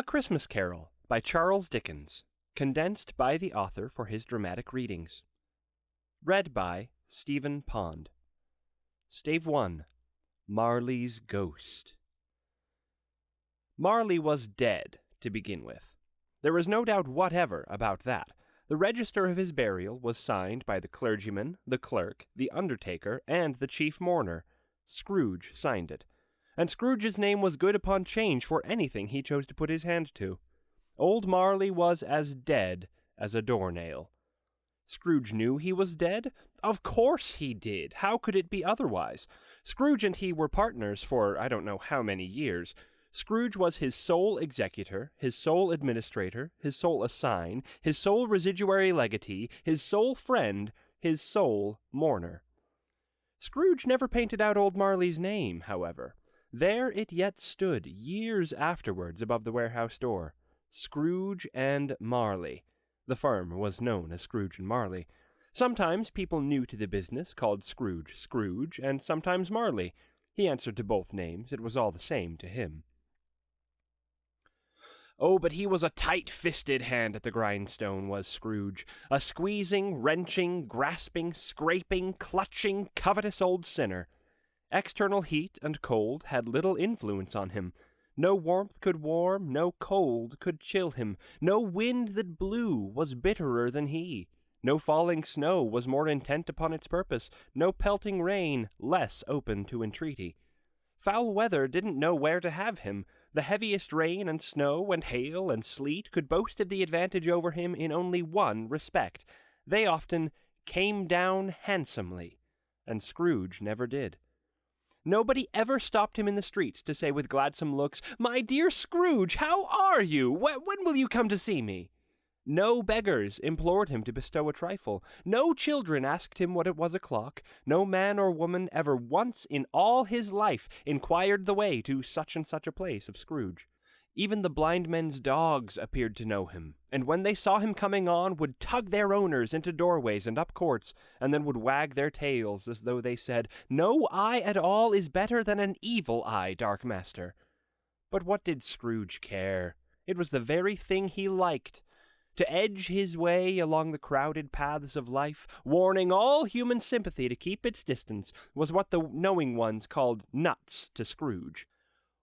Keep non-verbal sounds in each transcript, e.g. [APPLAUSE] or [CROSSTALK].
A Christmas Carol by Charles Dickens, condensed by the author for his dramatic readings. Read by Stephen Pond. Stave 1 Marley's Ghost. Marley was dead, to begin with. There was no doubt whatever about that. The register of his burial was signed by the clergyman, the clerk, the undertaker, and the chief mourner. Scrooge signed it and Scrooge's name was good upon change for anything he chose to put his hand to. Old Marley was as dead as a doornail. Scrooge knew he was dead? Of course he did. How could it be otherwise? Scrooge and he were partners for I don't know how many years. Scrooge was his sole executor, his sole administrator, his sole assign, his sole residuary legatee, his sole friend, his sole mourner. Scrooge never painted out old Marley's name, however. There it yet stood, years afterwards, above the warehouse door. Scrooge and Marley. The firm was known as Scrooge and Marley. Sometimes people new to the business called Scrooge Scrooge, and sometimes Marley. He answered to both names. It was all the same to him. Oh, but he was a tight fisted hand at the grindstone, was Scrooge. A squeezing, wrenching, grasping, scraping, clutching, covetous old sinner. External heat and cold had little influence on him. No warmth could warm, no cold could chill him. No wind that blew was bitterer than he. No falling snow was more intent upon its purpose, no pelting rain less open to entreaty. Foul weather didn't know where to have him. The heaviest rain and snow and hail and sleet could boast of the advantage over him in only one respect. They often came down handsomely, and Scrooge never did. Nobody ever stopped him in the streets to say with gladsome looks, My dear Scrooge, how are you? When will you come to see me? No beggars implored him to bestow a trifle. No children asked him what it was o'clock. No man or woman ever once in all his life inquired the way to such and such a place of Scrooge. Even the blind men's dogs appeared to know him, and when they saw him coming on, would tug their owners into doorways and up courts, and then would wag their tails as though they said, No eye at all is better than an evil eye, Dark Master. But what did Scrooge care? It was the very thing he liked. To edge his way along the crowded paths of life, warning all human sympathy to keep its distance, was what the knowing ones called nuts to Scrooge.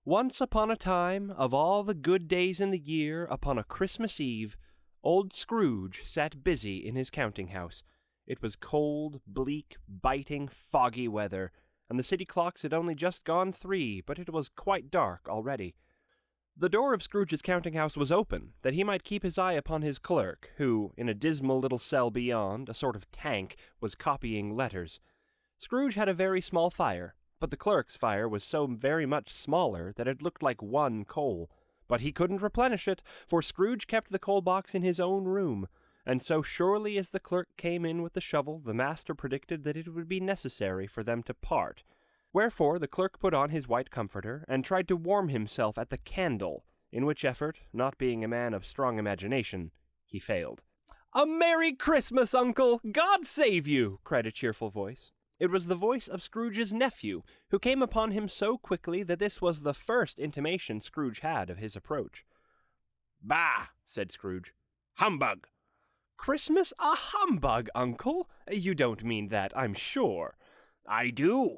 Once upon a time, of all the good days in the year, upon a Christmas Eve, old Scrooge sat busy in his counting house. It was cold, bleak, biting, foggy weather, and the city clocks had only just gone three, but it was quite dark already. The door of Scrooge's counting house was open, that he might keep his eye upon his clerk, who, in a dismal little cell beyond, a sort of tank, was copying letters. Scrooge had a very small fire, but the clerk's fire was so very much smaller that it looked like one coal. But he couldn't replenish it, for Scrooge kept the coal box in his own room, and so surely as the clerk came in with the shovel, the master predicted that it would be necessary for them to part. Wherefore the clerk put on his white comforter, and tried to warm himself at the candle, in which effort, not being a man of strong imagination, he failed. A Merry Christmas, Uncle! God save you! cried a cheerful voice. It was the voice of Scrooge's nephew, who came upon him so quickly that this was the first intimation Scrooge had of his approach. Bah! said Scrooge. Humbug! Christmas a humbug, uncle? You don't mean that, I'm sure. I do.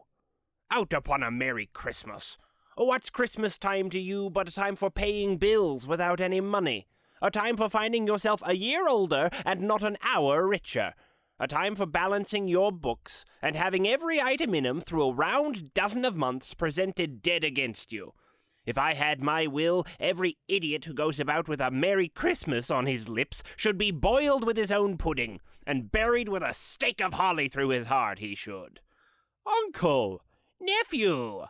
Out upon a Merry Christmas. What's Christmas time to you but a time for paying bills without any money? A time for finding yourself a year older and not an hour richer? A time for balancing your books and having every item in 'em through a round dozen of months presented dead against you. If I had my will, every idiot who goes about with a Merry Christmas on his lips should be boiled with his own pudding, and buried with a stake of holly through his heart, he should. Uncle! Nephew!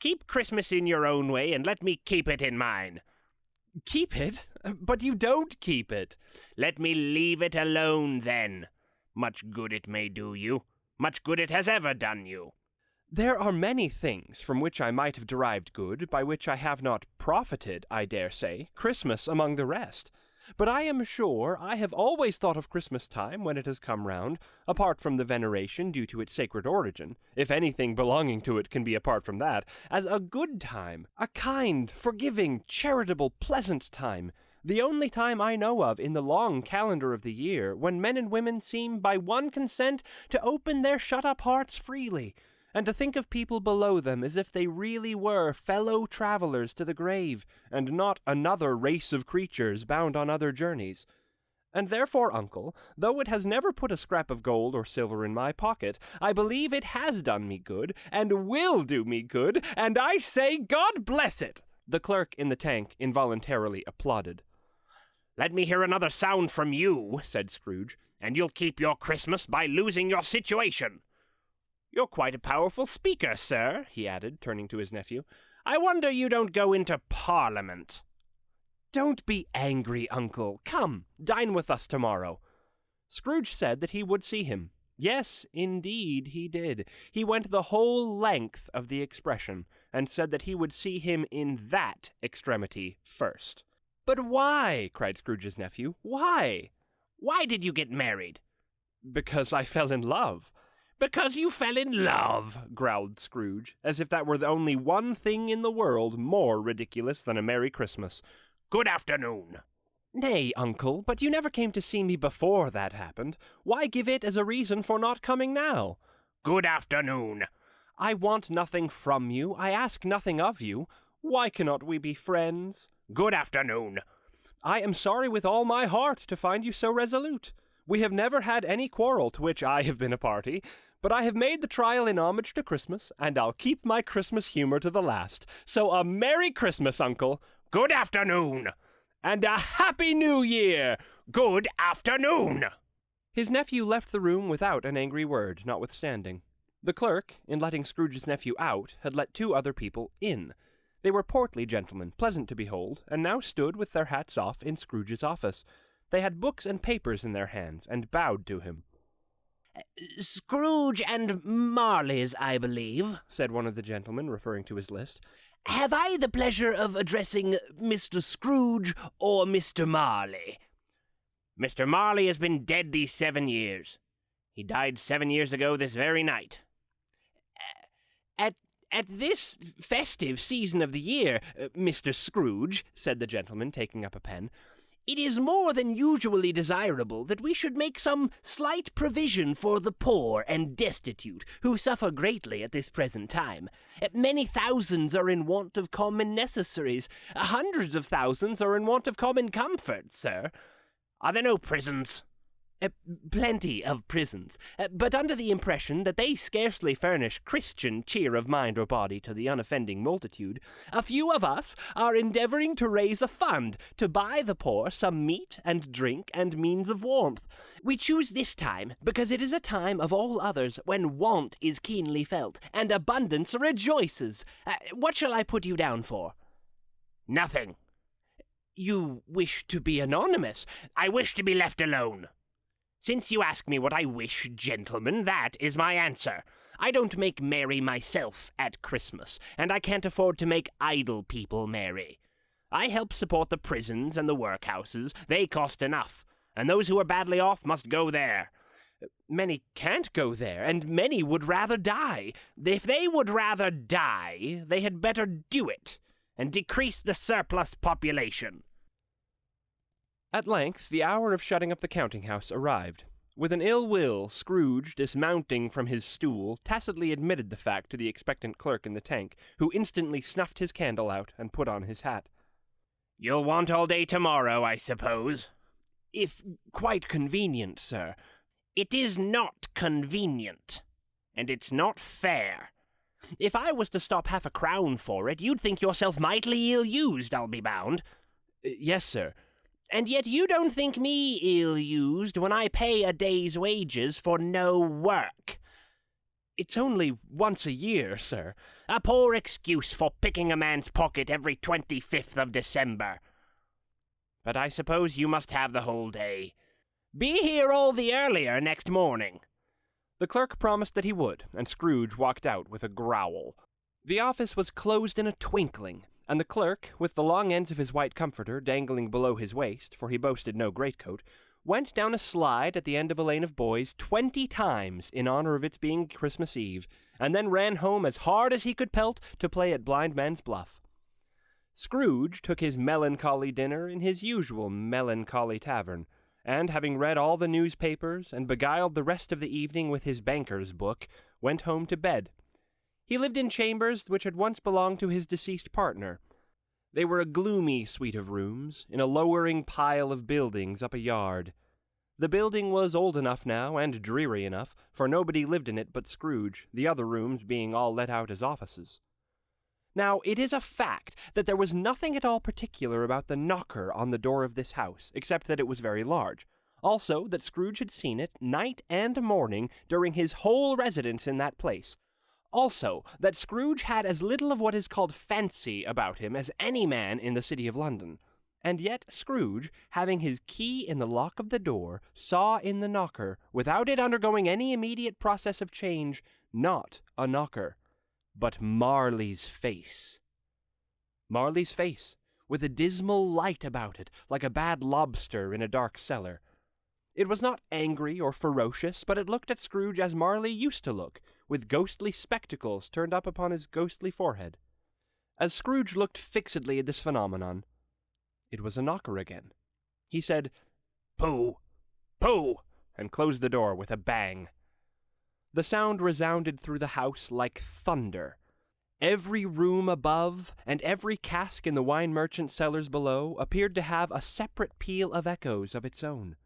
Keep Christmas in your own way, and let me keep it in mine. Keep it? But you don't keep it. Let me leave it alone, then. Much good it may do you. Much good it has ever done you. There are many things from which I might have derived good, by which I have not profited, I dare say, Christmas among the rest. But I am sure I have always thought of Christmas time when it has come round, apart from the veneration due to its sacred origin, if anything belonging to it can be apart from that, as a good time, a kind, forgiving, charitable, pleasant time, the only time I know of in the long calendar of the year when men and women seem by one consent to open their shut up hearts freely, and to think of people below them as if they really were fellow travelers to the grave, and not another race of creatures bound on other journeys. And therefore, uncle, though it has never put a scrap of gold or silver in my pocket, I believe it has done me good, and will do me good, and I say God bless it! The clerk in the tank involuntarily applauded. Let me hear another sound from you, said Scrooge, and you'll keep your Christmas by losing your situation. You're quite a powerful speaker, sir, he added, turning to his nephew. I wonder you don't go into Parliament. Don't be angry, uncle. Come, dine with us tomorrow. Scrooge said that he would see him. Yes, indeed, he did. He went the whole length of the expression, and said that he would see him in that extremity first. But why? cried Scrooge's nephew. Why? Why did you get married? Because I fell in love. Because you fell in love, growled Scrooge, as if that were the only one thing in the world more ridiculous than a Merry Christmas. Good afternoon. Nay, uncle, but you never came to see me before that happened. Why give it as a reason for not coming now? Good afternoon. I want nothing from you. I ask nothing of you. Why cannot we be friends? Good afternoon. I am sorry with all my heart to find you so resolute. We have never had any quarrel to which I have been a party, but I have made the trial in homage to Christmas, and I'll keep my Christmas humor to the last. So a Merry Christmas, Uncle. Good afternoon. And a Happy New Year. Good afternoon. His nephew left the room without an angry word, notwithstanding. The clerk, in letting Scrooge's nephew out, had let two other people in. They were portly gentlemen, pleasant to behold, and now stood with their hats off in Scrooge's office. They had books and papers in their hands, and bowed to him. Scrooge and Marley's, I believe, said one of the gentlemen, referring to his list. Have I the pleasure of addressing Mr. Scrooge or Mr. Marley? Mr. Marley has been dead these seven years. He died seven years ago this very night. At at this festive season of the year, uh, Mr. Scrooge, said the gentleman, taking up a pen, it is more than usually desirable that we should make some slight provision for the poor and destitute, who suffer greatly at this present time. Uh, many thousands are in want of common necessaries. Hundreds of thousands are in want of common comfort, sir. Are there no prisons? Uh, plenty of prisons, uh, but under the impression that they scarcely furnish Christian cheer of mind or body to the unoffending multitude, a few of us are endeavoring to raise a fund to buy the poor some meat and drink and means of warmth. We choose this time because it is a time of all others when want is keenly felt and abundance rejoices. Uh, what shall I put you down for? Nothing. You wish to be anonymous. I wish to be left alone. Since you ask me what I wish, gentlemen, that is my answer. I don't make merry myself at Christmas, and I can't afford to make idle people merry. I help support the prisons and the workhouses. They cost enough, and those who are badly off must go there. Many can't go there, and many would rather die. If they would rather die, they had better do it, and decrease the surplus population. At length the hour of shutting up the counting house arrived. With an ill will, Scrooge, dismounting from his stool, tacitly admitted the fact to the expectant clerk in the tank, who instantly snuffed his candle out and put on his hat. You'll want all day tomorrow, I suppose? If quite convenient, sir. It is not convenient, and it's not fair. If I was to stop half a crown for it, you'd think yourself mightily ill used, I'll be bound. Uh, yes, sir. And yet you don't think me ill used when I pay a day's wages for no work. It's only once a year, sir. A poor excuse for picking a man's pocket every 25th of December. But I suppose you must have the whole day. Be here all the earlier next morning. The clerk promised that he would, and Scrooge walked out with a growl. The office was closed in a twinkling, and the clerk, with the long ends of his white comforter dangling below his waist, for he boasted no greatcoat, went down a slide at the end of a lane of boys twenty times in honor of its being Christmas Eve, and then ran home as hard as he could pelt to play at blind man's bluff. Scrooge took his melancholy dinner in his usual melancholy tavern, and having read all the newspapers and beguiled the rest of the evening with his banker's book, went home to bed. He lived in chambers which had once belonged to his deceased partner. They were a gloomy suite of rooms, in a lowering pile of buildings up a yard. The building was old enough now, and dreary enough, for nobody lived in it but Scrooge, the other rooms being all let out as offices. Now, it is a fact that there was nothing at all particular about the knocker on the door of this house, except that it was very large. Also, that Scrooge had seen it night and morning during his whole residence in that place. Also, that Scrooge had as little of what is called fancy about him as any man in the city of London. And yet Scrooge, having his key in the lock of the door, saw in the knocker, without it undergoing any immediate process of change, not a knocker, but Marley's face. Marley's face, with a dismal light about it, like a bad lobster in a dark cellar. It was not angry or ferocious, but it looked at Scrooge as Marley used to look, with ghostly spectacles turned up upon his ghostly forehead. As Scrooge looked fixedly at this phenomenon, it was a knocker again. He said, Pooh! Pooh! and closed the door with a bang. The sound resounded through the house like thunder. Every room above and every cask in the wine merchant's cellars below appeared to have a separate peal of echoes of its own.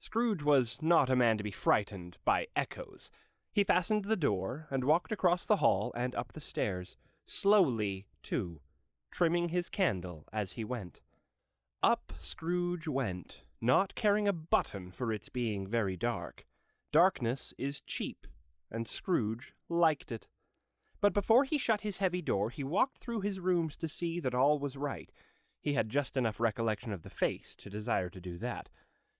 Scrooge was not a man to be frightened by echoes. He fastened the door and walked across the hall and up the stairs, slowly, too, trimming his candle as he went. Up Scrooge went, not caring a button for its being very dark. Darkness is cheap and Scrooge liked it. But before he shut his heavy door, he walked through his rooms to see that all was right. He had just enough recollection of the face to desire to do that.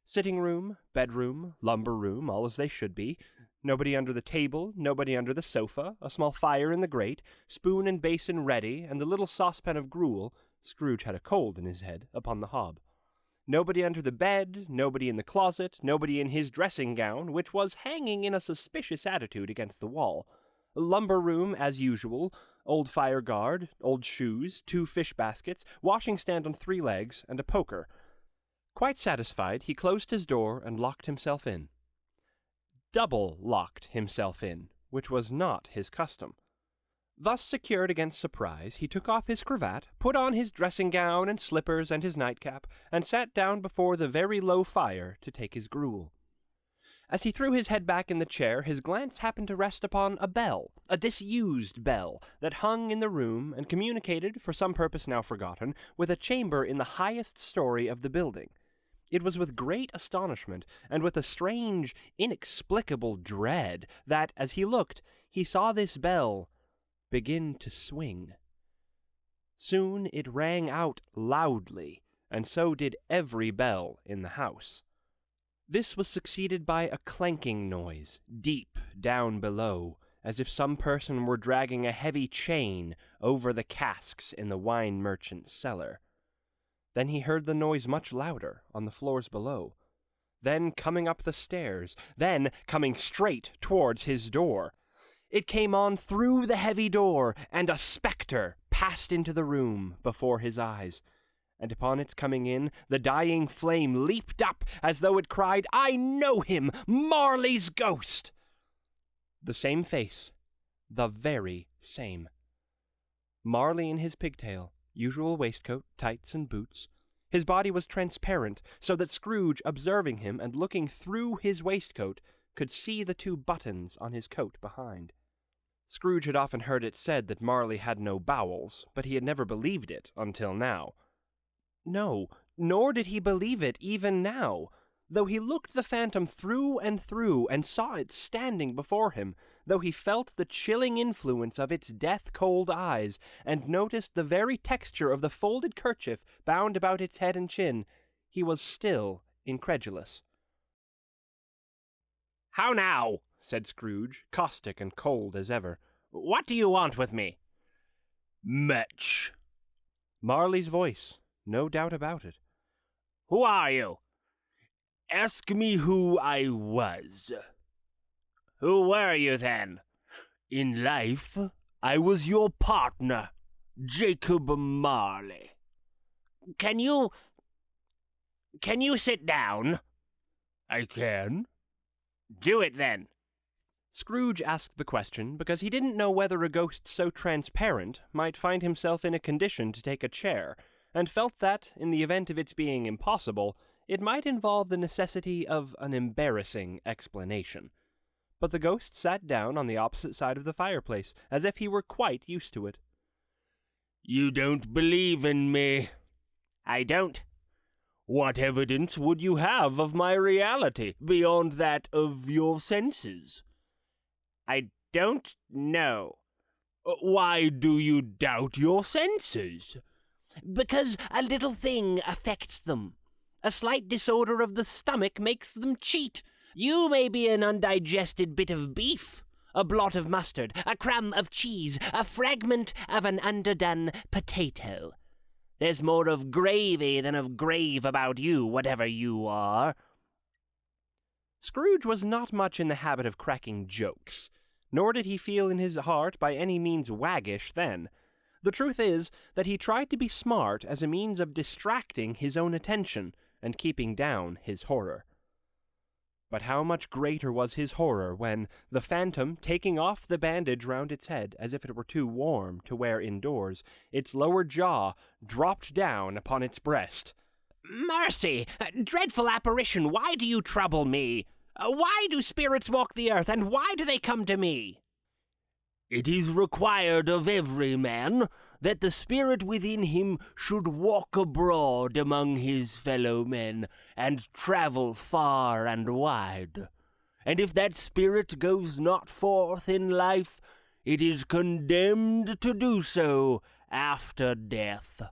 Sitting room, bedroom, lumber room, all as they should be. Nobody under the table, nobody under the sofa, a small fire in the grate, spoon and basin ready, and the little saucepan of gruel Scrooge had a cold in his head upon the hob. Nobody under the bed, nobody in the closet, nobody in his dressing gown, which was hanging in a suspicious attitude against the wall. A lumber room as usual, old fire guard, old shoes, two fish baskets, washing stand on three legs, and a poker. Quite satisfied, he closed his door and locked himself in. Double locked himself in, which was not his custom. Thus secured against surprise, he took off his cravat, put on his dressing gown and slippers and his nightcap, and sat down before the very low fire to take his gruel. As he threw his head back in the chair, his glance happened to rest upon a bell, a disused bell, that hung in the room and communicated, for some purpose now forgotten, with a chamber in the highest story of the building. It was with great astonishment, and with a strange, inexplicable dread, that, as he looked, he saw this bell begin to swing. Soon it rang out loudly, and so did every bell in the house. This was succeeded by a clanking noise, deep down below, as if some person were dragging a heavy chain over the casks in the wine merchant's cellar. Then he heard the noise much louder on the floors below. Then coming up the stairs, then coming straight towards his door. It came on through the heavy door, and a spectre passed into the room before his eyes. And upon its coming in, the dying flame leaped up as though it cried, I know him, Marley's ghost! The same face, the very same. Marley in his pigtail, usual waistcoat, tights, and boots. His body was transparent, so that Scrooge, observing him and looking through his waistcoat, could see the two buttons on his coat behind. Scrooge had often heard it said that Marley had no bowels, but he had never believed it until now. No, nor did he believe it even now, though he looked the phantom through and through and saw it standing before him, though he felt the chilling influence of its death cold eyes, and noticed the very texture of the folded kerchief bound about its head and chin, he was still incredulous. How now? said Scrooge, caustic and cold as ever. What do you want with me? Much. Marley's voice, no doubt about it. Who are you? Ask me who I was. Who were you then? In life, I was your partner, Jacob Marley. Can you. Can you sit down? I can. Do it then. Scrooge asked the question because he didn't know whether a ghost so transparent might find himself in a condition to take a chair, and felt that, in the event of its being impossible, it might involve the necessity of an embarrassing explanation. But the ghost sat down on the opposite side of the fireplace, as if he were quite used to it. You don't believe in me. I don't. What evidence would you have of my reality beyond that of your senses? I don't know. Why do you doubt your senses? Because a little thing affects them. A slight disorder of the stomach makes them cheat. You may be an undigested bit of beef, a blot of mustard, a crumb of cheese, a fragment of an underdone potato. There's more of gravy than of grave about you, whatever you are. Scrooge was not much in the habit of cracking jokes, nor did he feel in his heart by any means waggish then. The truth is that he tried to be smart as a means of distracting his own attention and keeping down his horror. But how much greater was his horror when the phantom, taking off the bandage round its head as if it were too warm to wear indoors, its lower jaw dropped down upon its breast. Mercy! Dreadful apparition, why do you trouble me? Uh, why do spirits walk the earth, and why do they come to me? It is required of every man that the spirit within him should walk abroad among his fellow men, and travel far and wide. And if that spirit goes not forth in life, it is condemned to do so after death.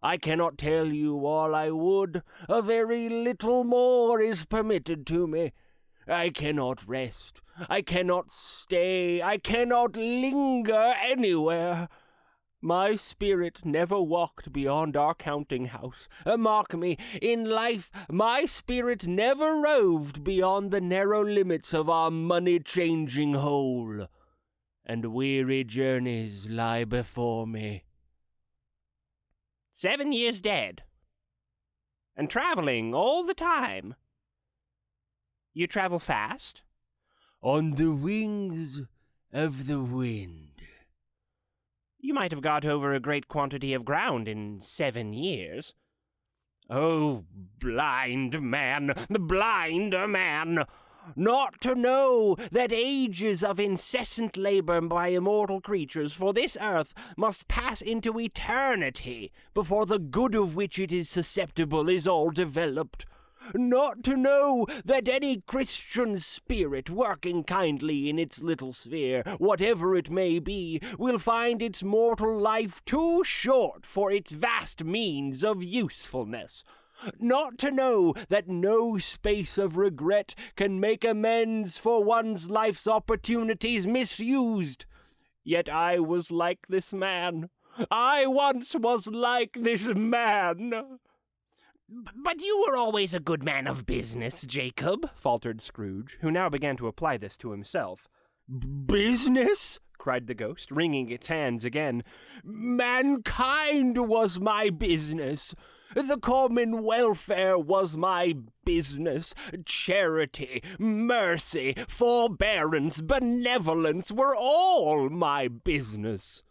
I cannot tell you all I would, a very little more is permitted to me. I cannot rest, I cannot stay, I cannot linger anywhere. My spirit never walked beyond our counting house. Uh, mark me, in life, my spirit never roved beyond the narrow limits of our money changing hole. And weary journeys lie before me. Seven years dead. And traveling all the time. You travel fast? On the wings of the wind. You might have got over a great quantity of ground in seven years. Oh, blind man, the blind man! not to know that ages of incessant labor by immortal creatures for this earth must pass into eternity before the good of which it is susceptible is all developed. Not to know that any Christian spirit working kindly in its little sphere, whatever it may be, will find its mortal life too short for its vast means of usefulness not to know that no space of regret can make amends for one's life's opportunities misused. Yet I was like this man. I once was like this man. But you were always a good man of business, Jacob, faltered Scrooge, who now began to apply this to himself. Business? cried the ghost, wringing its hands again. Mankind was my business. The common welfare was my business. Charity, mercy, forbearance, benevolence were all my business.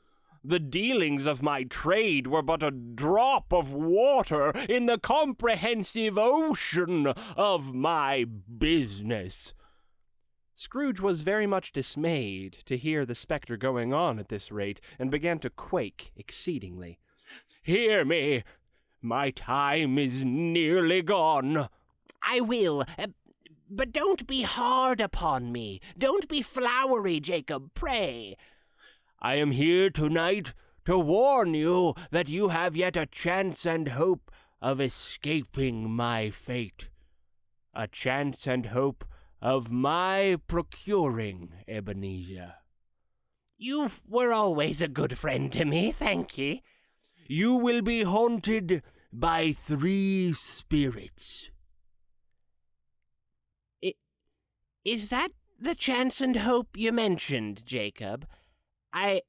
The dealings of my trade were but a drop of water in the comprehensive ocean of my business. Scrooge was very much dismayed to hear the spectre going on at this rate, and began to quake exceedingly. Hear me, my time is nearly gone. I will. Uh, but don't be hard upon me. Don't be flowery, Jacob, pray. I am here tonight to warn you that you have yet a chance and hope of escaping my fate. A chance and hope of my procuring, Ebenezer. You were always a good friend to me, thank ye. you will be haunted by three spirits. Is that the chance and hope you mentioned, Jacob? I.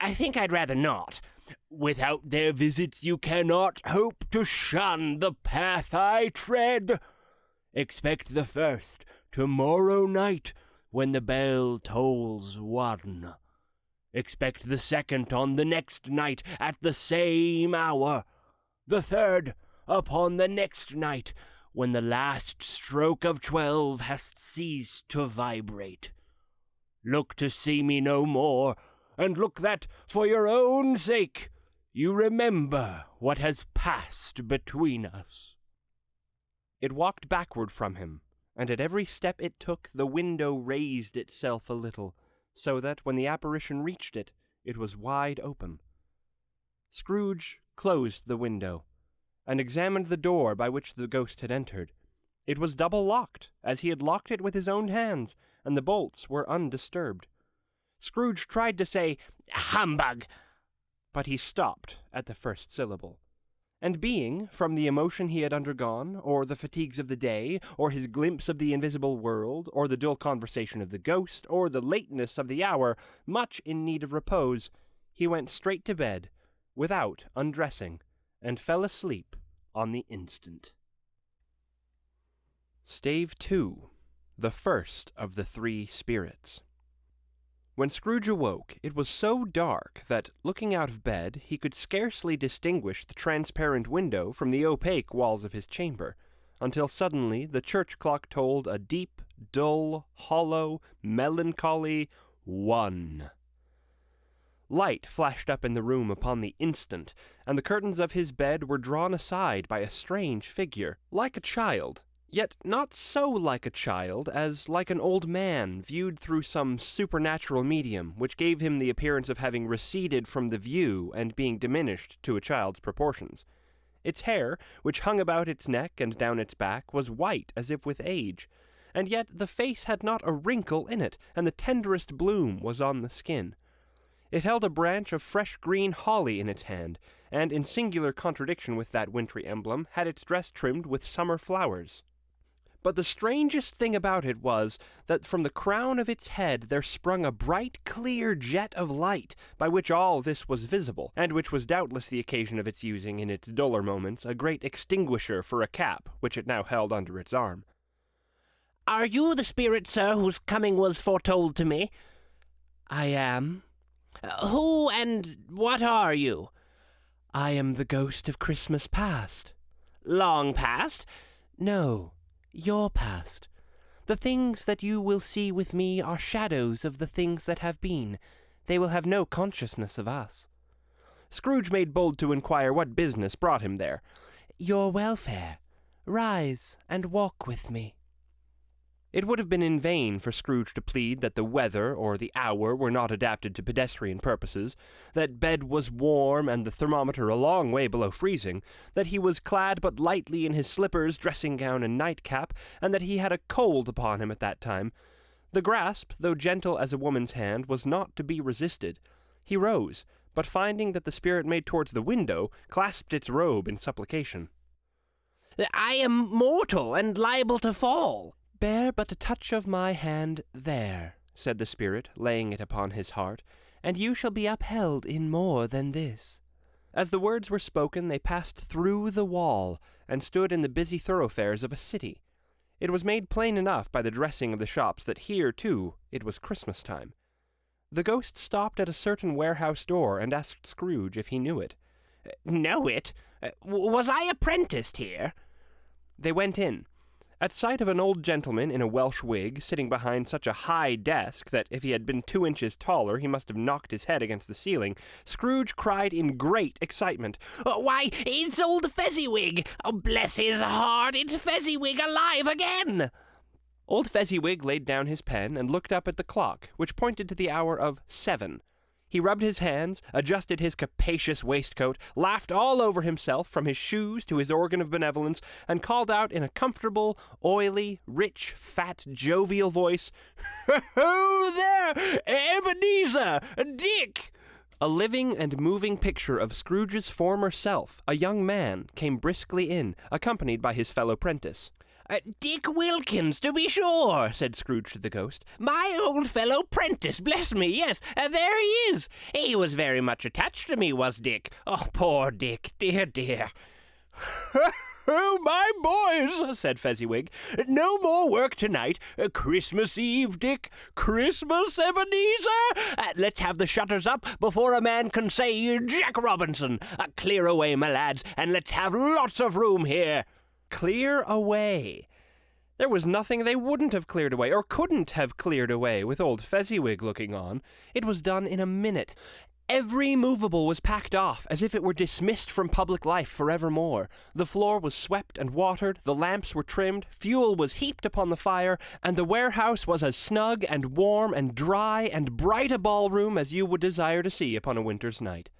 I think I'd rather not. Without their visits, you cannot hope to shun the path I tread. Expect the first tomorrow night when the bell tolls one. Expect the second on the next night at the same hour. The third upon the next night when the last stroke of twelve has ceased to vibrate. Look to see me no more, and look that, for your own sake, you remember what has passed between us. It walked backward from him, and at every step it took the window raised itself a little, so that when the apparition reached it, it was wide open. Scrooge closed the window and examined the door by which the ghost had entered. It was double locked, as he had locked it with his own hands, and the bolts were undisturbed. Scrooge tried to say, Humbug! But he stopped at the first syllable. And being, from the emotion he had undergone, or the fatigues of the day, or his glimpse of the invisible world, or the dull conversation of the ghost, or the lateness of the hour, much in need of repose, he went straight to bed, without undressing, and fell asleep on the instant. Stave 2 The First of the Three Spirits. When Scrooge awoke, it was so dark that, looking out of bed, he could scarcely distinguish the transparent window from the opaque walls of his chamber, until suddenly the church clock tolled a deep, dull, hollow, melancholy one. Light flashed up in the room upon the instant, and the curtains of his bed were drawn aside by a strange figure, like a child, yet not so like a child as like an old man viewed through some supernatural medium, which gave him the appearance of having receded from the view and being diminished to a child's proportions. Its hair, which hung about its neck and down its back, was white as if with age, and yet the face had not a wrinkle in it, and the tenderest bloom was on the skin. It held a branch of fresh green holly in its hand, and in singular contradiction with that wintry emblem, had its dress trimmed with summer flowers. But the strangest thing about it was that from the crown of its head there sprung a bright, clear jet of light, by which all this was visible, and which was doubtless the occasion of its using in its duller moments a great extinguisher for a cap, which it now held under its arm. Are you the spirit, sir, whose coming was foretold to me? I am, uh, who and what are you? I am the ghost of Christmas past. Long past? No, your past. The things that you will see with me are shadows of the things that have been. They will have no consciousness of us. Scrooge made bold to inquire what business brought him there. Your welfare. Rise and walk with me. It would have been in vain for Scrooge to plead that the weather or the hour were not adapted to pedestrian purposes, that bed was warm and the thermometer a long way below freezing, that he was clad but lightly in his slippers, dressing gown, and nightcap, and that he had a cold upon him at that time. The grasp, though gentle as a woman's hand, was not to be resisted. He rose, but finding that the spirit made towards the window, clasped its robe in supplication. I am mortal and liable to fall, Bear but a touch of my hand there, said the spirit, laying it upon his heart, and you shall be upheld in more than this. As the words were spoken, they passed through the wall, and stood in the busy thoroughfares of a city. It was made plain enough by the dressing of the shops that here, too, it was Christmas time. The ghost stopped at a certain warehouse door and asked Scrooge if he knew it. Know it? Was I apprenticed here? They went in, at sight of an old gentleman in a Welsh wig sitting behind such a high desk that if he had been two inches taller he must have knocked his head against the ceiling, Scrooge cried in great excitement, oh, Why, it's old Fezziwig! Oh, bless his heart, it's Fezziwig alive again! Old Fezziwig laid down his pen and looked up at the clock, which pointed to the hour of seven, he rubbed his hands, adjusted his capacious waistcoat, laughed all over himself, from his shoes to his organ of benevolence, and called out in a comfortable, oily, rich, fat, jovial voice, Ho there, Ebenezer, Dick! A living and moving picture of Scrooge's former self, a young man, came briskly in, accompanied by his fellow prentice. Uh, Dick Wilkins, to be sure, said Scrooge to the ghost. My old fellow prentice, bless me, yes, uh, there he is. He was very much attached to me, was Dick. Oh, poor Dick, dear, dear. [LAUGHS] Oh, my boys, said Fezziwig. No more work tonight. Uh, Christmas Eve, Dick. Christmas, Ebenezer. Uh, let's have the shutters up before a man can say Jack Robinson. Uh, clear away, my lads, and let's have lots of room here. Clear away. There was nothing they wouldn't have cleared away, or couldn't have cleared away, with old Fezziwig looking on. It was done in a minute. Every movable was packed off, as if it were dismissed from public life forevermore. The floor was swept and watered, the lamps were trimmed, fuel was heaped upon the fire, and the warehouse was as snug and warm and dry and bright a ballroom as you would desire to see upon a winter's night.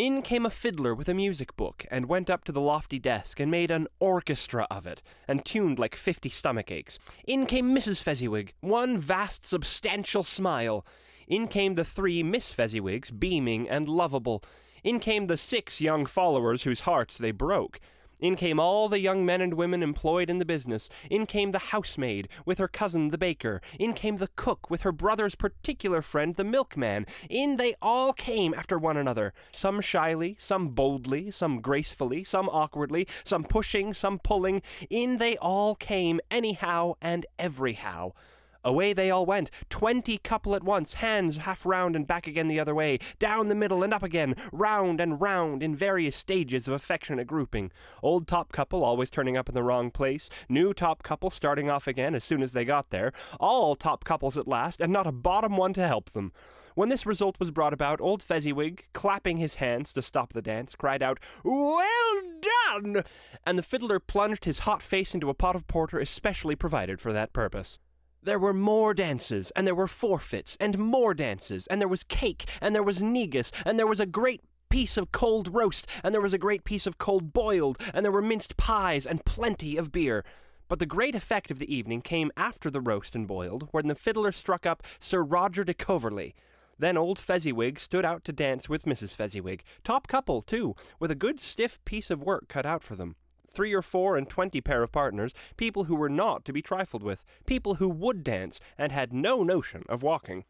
In came a fiddler with a music book, and went up to the lofty desk, and made an orchestra of it, and tuned like fifty stomach aches. In came Mrs. Fezziwig, one vast substantial smile. In came the three Miss Fezziwigs, beaming and lovable. In came the six young followers whose hearts they broke. In came all the young men and women employed in the business. In came the housemaid, with her cousin the baker. In came the cook, with her brother's particular friend the milkman. In they all came after one another, some shyly, some boldly, some gracefully, some awkwardly, some pushing, some pulling. In they all came, anyhow and everyhow. Away they all went, twenty couple at once, hands half round and back again the other way, down the middle and up again, round and round in various stages of affectionate grouping. Old top couple always turning up in the wrong place, new top couple starting off again as soon as they got there, all top couples at last, and not a bottom one to help them. When this result was brought about, old Fezziwig, clapping his hands to stop the dance, cried out, Well done! And the fiddler plunged his hot face into a pot of porter especially provided for that purpose. There were more dances, and there were forfeits, and more dances, and there was cake, and there was negus, and there was a great piece of cold roast, and there was a great piece of cold boiled, and there were minced pies, and plenty of beer. But the great effect of the evening came after the roast and boiled, when the fiddler struck up Sir Roger de Coverley. Then old Fezziwig stood out to dance with Mrs. Fezziwig, top couple, too, with a good stiff piece of work cut out for them three or four and twenty pair of partners, people who were not to be trifled with, people who would dance and had no notion of walking.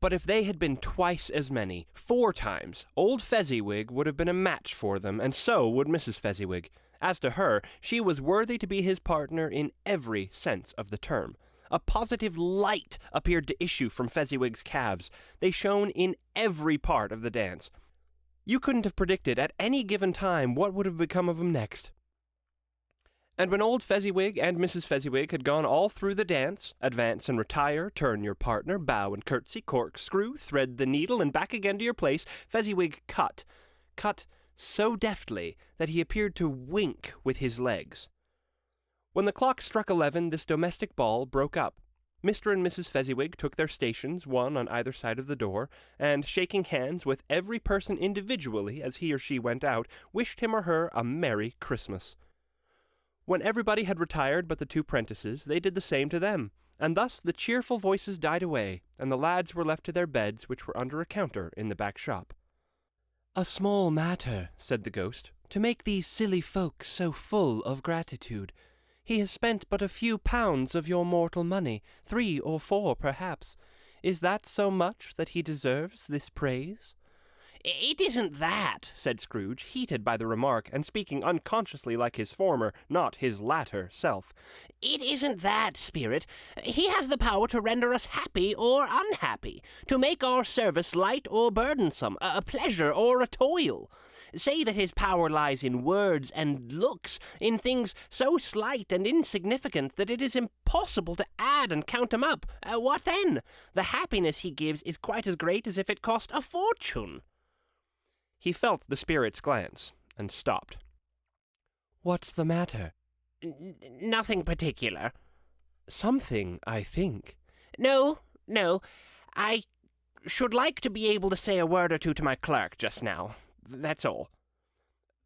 But if they had been twice as many, four times, old Fezziwig would have been a match for them, and so would Mrs. Fezziwig. As to her, she was worthy to be his partner in every sense of the term. A positive light appeared to issue from Fezziwig's calves. They shone in every part of the dance. You couldn't have predicted at any given time what would have become of him next. And when old Fezziwig and Mrs. Fezziwig had gone all through the dance, advance and retire, turn your partner, bow and curtsy, corkscrew, thread the needle, and back again to your place, Fezziwig cut, cut so deftly that he appeared to wink with his legs. When the clock struck eleven, this domestic ball broke up. Mr. and Mrs. Fezziwig took their stations, one on either side of the door, and, shaking hands with every person individually as he or she went out, wished him or her a Merry Christmas. When everybody had retired but the two prentices, they did the same to them, and thus the cheerful voices died away, and the lads were left to their beds, which were under a counter in the back shop. A small matter, said the ghost, to make these silly folk so full of gratitude. He has spent but a few pounds of your mortal money, three or four perhaps. Is that so much that he deserves this praise? It isn't that, said Scrooge, heated by the remark, and speaking unconsciously like his former, not his latter, self. It isn't that, Spirit. He has the power to render us happy or unhappy, to make our service light or burdensome, a pleasure or a toil. Say that his power lies in words and looks, in things so slight and insignificant that it is impossible to add and count them up. Uh, what then? The happiness he gives is quite as great as if it cost a fortune. He felt the spirit's glance, and stopped. What's the matter? N nothing particular. Something, I think. No, no. I should like to be able to say a word or two to my clerk just now. That's all.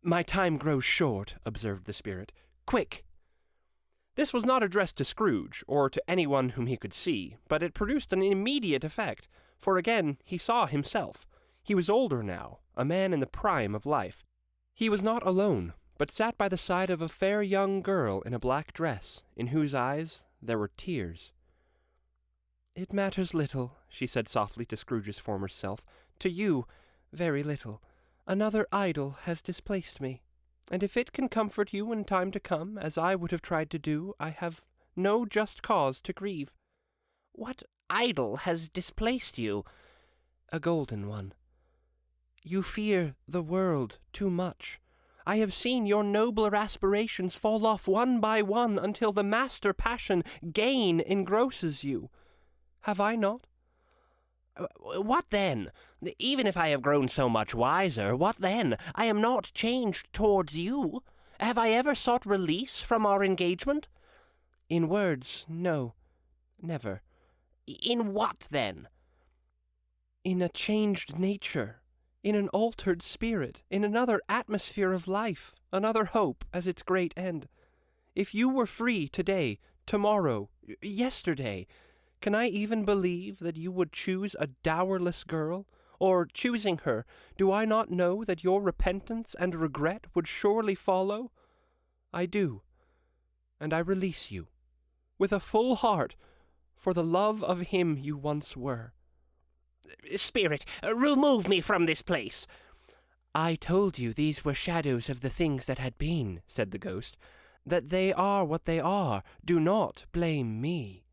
My time grows short, observed the spirit. Quick! This was not addressed to Scrooge, or to anyone whom he could see, but it produced an immediate effect, for again he saw himself. He was older now, a man in the prime of life. He was not alone, but sat by the side of a fair young girl in a black dress, in whose eyes there were tears. It matters little, she said softly to Scrooge's former self. To you, very little. Another idol has displaced me, and if it can comfort you in time to come, as I would have tried to do, I have no just cause to grieve. What idol has displaced you? A golden one. You fear the world too much. I have seen your nobler aspirations fall off one by one until the master passion, gain, engrosses you. Have I not? What then? Even if I have grown so much wiser, what then? I am not changed towards you. Have I ever sought release from our engagement? In words, no, never. In what then? In a changed nature, in an altered spirit, in another atmosphere of life, another hope as its great end. If you were free today, tomorrow, yesterday, can I even believe that you would choose a dowerless girl? Or, choosing her, do I not know that your repentance and regret would surely follow? I do, and I release you, with a full heart, for the love of him you once were. Uh, spirit, uh, remove me from this place. I told you these were shadows of the things that had been, said the ghost. That they are what they are. Do not blame me.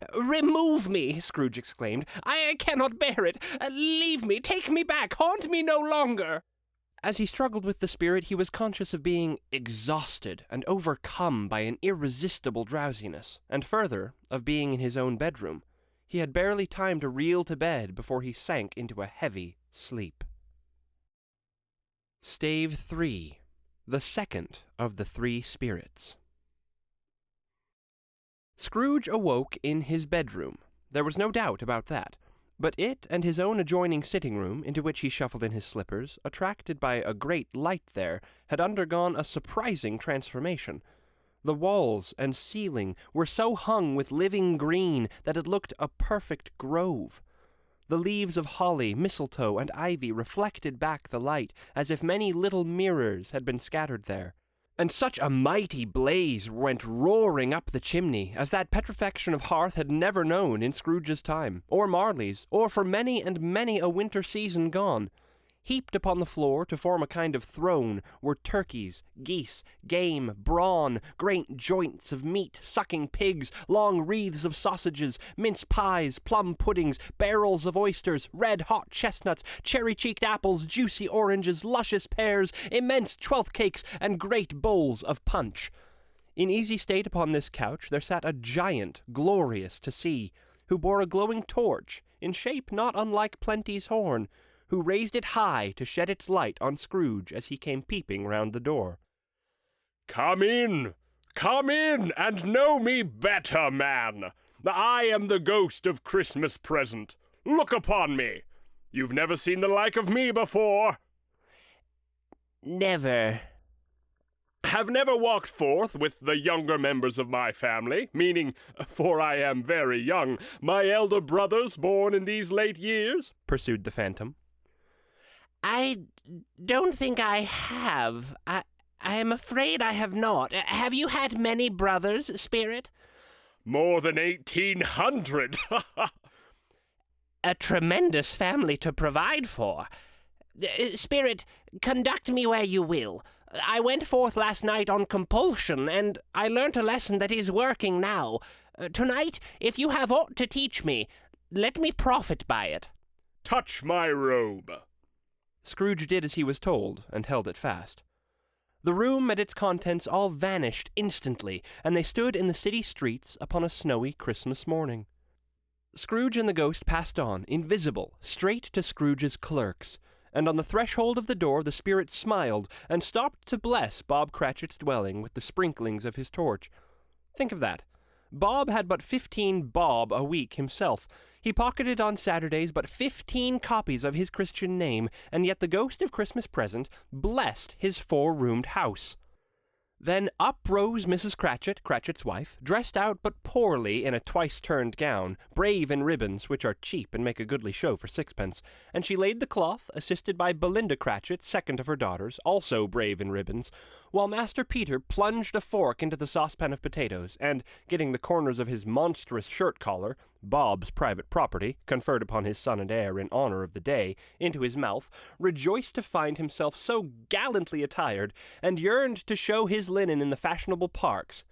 Uh, remove me, Scrooge exclaimed. I cannot bear it. Leave me, take me back, haunt me no longer. As he struggled with the spirit, he was conscious of being exhausted and overcome by an irresistible drowsiness, and further, of being in his own bedroom. He had barely time to reel to bed before he sank into a heavy sleep. Stave 3 The Second of the Three Spirits. Scrooge awoke in his bedroom. There was no doubt about that. But it and his own adjoining sitting room, into which he shuffled in his slippers, attracted by a great light there, had undergone a surprising transformation. The walls and ceiling were so hung with living green that it looked a perfect grove. The leaves of holly, mistletoe, and ivy reflected back the light as if many little mirrors had been scattered there. And such a mighty blaze went roaring up the chimney as that petrifaction of hearth had never known in Scrooge's time, or Marley's, or for many and many a winter season gone. Heaped upon the floor to form a kind of throne were turkeys, geese, game, brawn, great joints of meat, sucking pigs, long wreaths of sausages, mince pies, plum puddings, barrels of oysters, red hot chestnuts, cherry cheeked apples, juicy oranges, luscious pears, immense twelfth cakes, and great bowls of punch. In easy state upon this couch there sat a giant, glorious to see, who bore a glowing torch, in shape not unlike Plenty's horn, who raised it high to shed its light on Scrooge as he came peeping round the door. Come in, come in, and know me better, man. I am the ghost of Christmas present. Look upon me. You've never seen the like of me before. Never. Have never walked forth with the younger members of my family, meaning, for I am very young, my elder brothers born in these late years? pursued the phantom. I don't think I have. I, I am afraid I have not. Have you had many brothers, Spirit? More than eighteen hundred. [LAUGHS] A tremendous family to provide for. Uh, Spirit, conduct me where you will. I went forth last night on compulsion, and I learnt a lesson that is working now. Uh, tonight, if you have aught to teach me, let me profit by it. Touch my robe. Scrooge did as he was told, and held it fast. The room and its contents all vanished instantly, and they stood in the city streets upon a snowy Christmas morning. Scrooge and the ghost passed on, invisible, straight to Scrooge's clerks, and on the threshold of the door the spirit smiled and stopped to bless Bob Cratchit's dwelling with the sprinklings of his torch. Think of that. Bob had but fifteen bob a week himself, he pocketed on Saturdays but fifteen copies of his Christian name, and yet the ghost of Christmas present blessed his four roomed house. Then up rose Mrs. Cratchit, Cratchit's wife, dressed out but poorly in a twice turned gown, brave in ribbons, which are cheap and make a goodly show for sixpence, and she laid the cloth, assisted by Belinda Cratchit, second of her daughters, also brave in ribbons, while Master Peter plunged a fork into the saucepan of potatoes, and, getting the corners of his monstrous shirt collar, Bob's private property, conferred upon his son and heir in honor of the day, into his mouth, rejoiced to find himself so gallantly attired, and yearned to show his linen in the fashionable parks.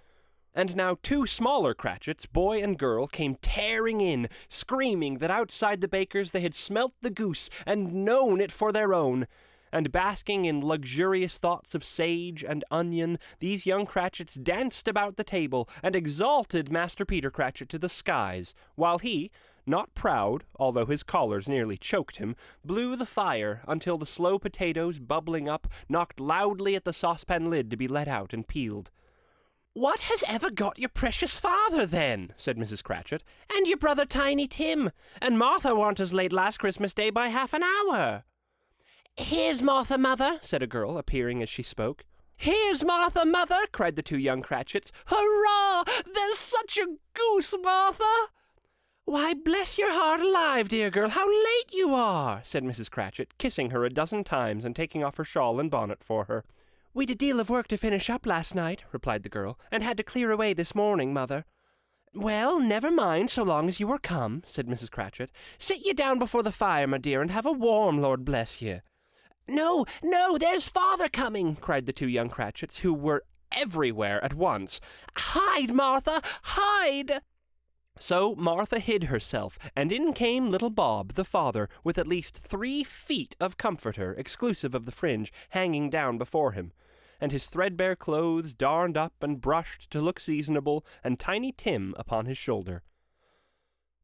And now two smaller Cratchits, boy and girl, came tearing in, screaming that outside the baker's they had smelt the goose and known it for their own. And basking in luxurious thoughts of sage and onion, these young Cratchits danced about the table and exalted Master Peter Cratchit to the skies, while he, not proud, although his collars nearly choked him, blew the fire until the slow potatoes, bubbling up, knocked loudly at the saucepan lid to be let out and peeled. What has ever got your precious father, then? said Mrs. Cratchit. And your brother Tiny Tim? And Martha warn't as late last Christmas Day by half an hour. Here's Martha, mother, said a girl, appearing as she spoke. Here's Martha, mother, cried the two young Cratchits. Hurrah! There's such a goose, Martha! Why, bless your heart alive, dear girl, how late you are, said Mrs. Cratchit, kissing her a dozen times and taking off her shawl and bonnet for her. We'd a deal of work to finish up last night, replied the girl, and had to clear away this morning, mother. Well, never mind, so long as you are come, said Mrs. Cratchit. Sit ye down before the fire, my dear, and have a warm, Lord bless ye. No, no, there's father coming, cried the two young Cratchits, who were everywhere at once. Hide, Martha, hide! So Martha hid herself, and in came little Bob, the father, with at least three feet of comforter, exclusive of the fringe, hanging down before him, and his threadbare clothes darned up and brushed to look seasonable, and Tiny Tim upon his shoulder.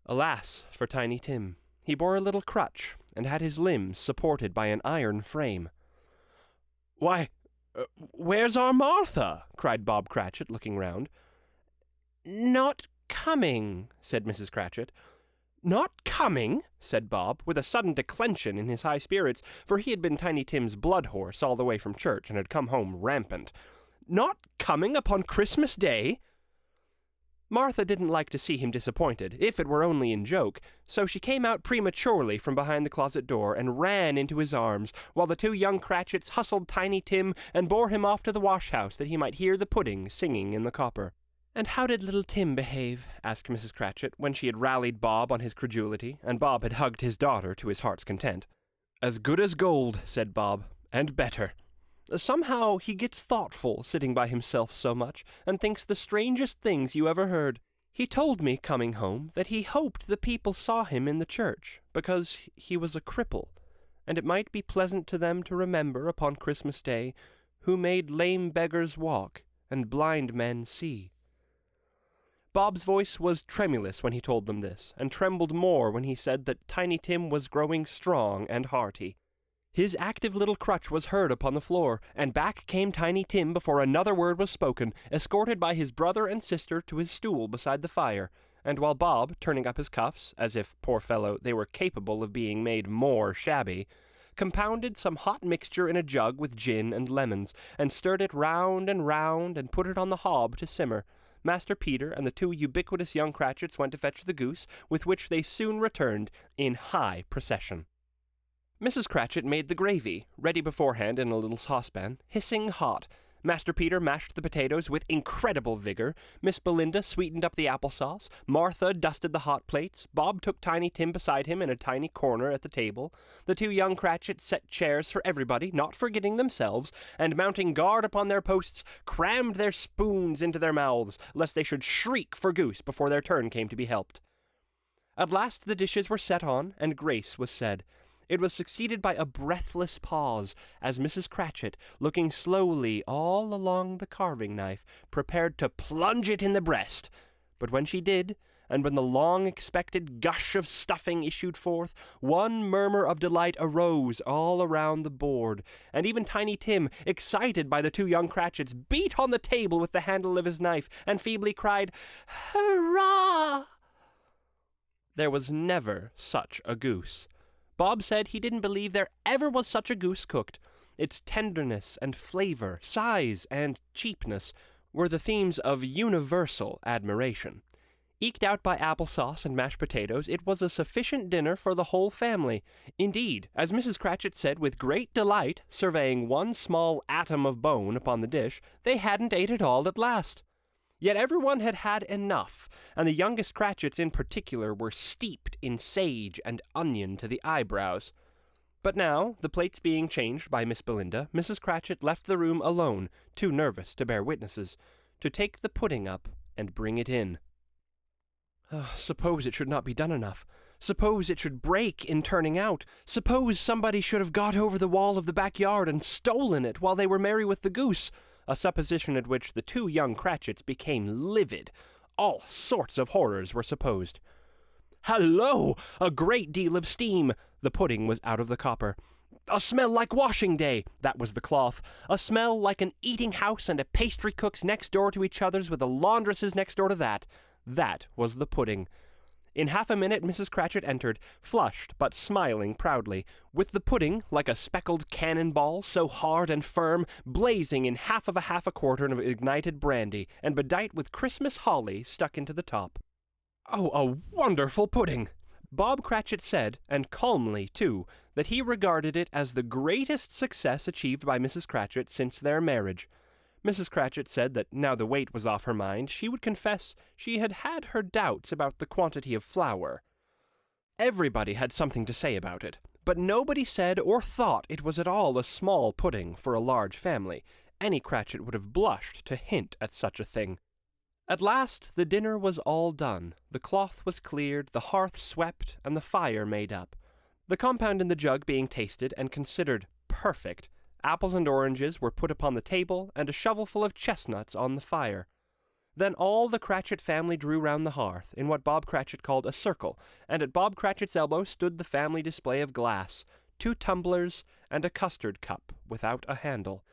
Alas for Tiny Tim! He bore a little crutch, and had his limbs supported by an iron frame. Why, uh, where's our Martha? cried Bob Cratchit, looking round. Not coming, said Mrs. Cratchit. Not coming, said Bob, with a sudden declension in his high spirits, for he had been Tiny Tim's blood horse all the way from church and had come home rampant. Not coming upon Christmas Day? Martha didn't like to see him disappointed, if it were only in joke, so she came out prematurely from behind the closet door and ran into his arms, while the two young Cratchits hustled Tiny Tim and bore him off to the wash-house that he might hear the pudding singing in the copper. And how did little Tim behave? asked Mrs. Cratchit, when she had rallied Bob on his credulity, and Bob had hugged his daughter to his heart's content. As good as gold, said Bob, and better. Somehow he gets thoughtful, sitting by himself so much, and thinks the strangest things you ever heard. He told me, coming home, that he hoped the people saw him in the church, because he was a cripple, and it might be pleasant to them to remember upon Christmas Day who made lame beggars walk and blind men see. Bob's voice was tremulous when he told them this, and trembled more when he said that Tiny Tim was growing strong and hearty. His active little crutch was heard upon the floor, and back came Tiny Tim before another word was spoken, escorted by his brother and sister to his stool beside the fire, and while Bob, turning up his cuffs, as if, poor fellow, they were capable of being made more shabby, compounded some hot mixture in a jug with gin and lemons, and stirred it round and round, and put it on the hob to simmer, Master Peter and the two ubiquitous young Cratchits went to fetch the goose, with which they soon returned in high procession. Mrs. Cratchit made the gravy, ready beforehand in a little saucepan, hissing hot. Master Peter mashed the potatoes with incredible vigor. Miss Belinda sweetened up the applesauce. Martha dusted the hot plates. Bob took Tiny Tim beside him in a tiny corner at the table. The two young Cratchits set chairs for everybody, not forgetting themselves, and mounting guard upon their posts, crammed their spoons into their mouths, lest they should shriek for goose before their turn came to be helped. At last the dishes were set on, and grace was said. It was succeeded by a breathless pause, as Mrs. Cratchit, looking slowly all along the carving knife, prepared to plunge it in the breast. But when she did, and when the long expected gush of stuffing issued forth, one murmur of delight arose all around the board, and even Tiny Tim, excited by the two young Cratchits, beat on the table with the handle of his knife, and feebly cried, Hurrah! There was never such a goose. Bob said he didn't believe there ever was such a goose cooked. its tenderness and flavor, size and cheapness, were the themes of universal admiration. Eked out by applesauce and mashed potatoes, it was a sufficient dinner for the whole family. Indeed, as Mrs. Cratchit said with great delight, surveying one small atom of bone upon the dish, they hadn't ate it all at last. Yet everyone had had enough, and the youngest Cratchits in particular were steeped in sage and onion to the eyebrows. But now, the plates being changed by Miss Belinda, Mrs. Cratchit left the room alone, too nervous to bear witnesses, to take the pudding up and bring it in. Uh, suppose it should not be done enough. Suppose it should break in turning out. Suppose somebody should have got over the wall of the backyard and stolen it while they were merry with the goose, a supposition at which the two young Cratchits became livid. All sorts of horrors were supposed. Hallo! A great deal of steam. The pudding was out of the copper. A smell like washing day. That was the cloth. A smell like an eating house and a pastry cook's next door to each other's with a laundress's next door to that. That was the pudding. In half a minute Mrs. Cratchit entered, flushed but smiling proudly, with the pudding, like a speckled cannon ball, so hard and firm, blazing in half of a half a quartern of ignited brandy, and bedight with Christmas holly stuck into the top. Oh, a wonderful pudding! Bob Cratchit said, and calmly too, that he regarded it as the greatest success achieved by Mrs. Cratchit since their marriage. Mrs. Cratchit said that now the weight was off her mind, she would confess she had had her doubts about the quantity of flour. Everybody had something to say about it, but nobody said or thought it was at all a small pudding for a large family. Any Cratchit would have blushed to hint at such a thing. At last the dinner was all done, the cloth was cleared, the hearth swept, and the fire made up. The compound in the jug being tasted and considered perfect, Apples and oranges were put upon the table, and a shovelful of chestnuts on the fire. Then all the Cratchit family drew round the hearth, in what Bob Cratchit called a circle, and at Bob Cratchit's elbow stood the family display of glass, two tumblers, and a custard cup without a handle.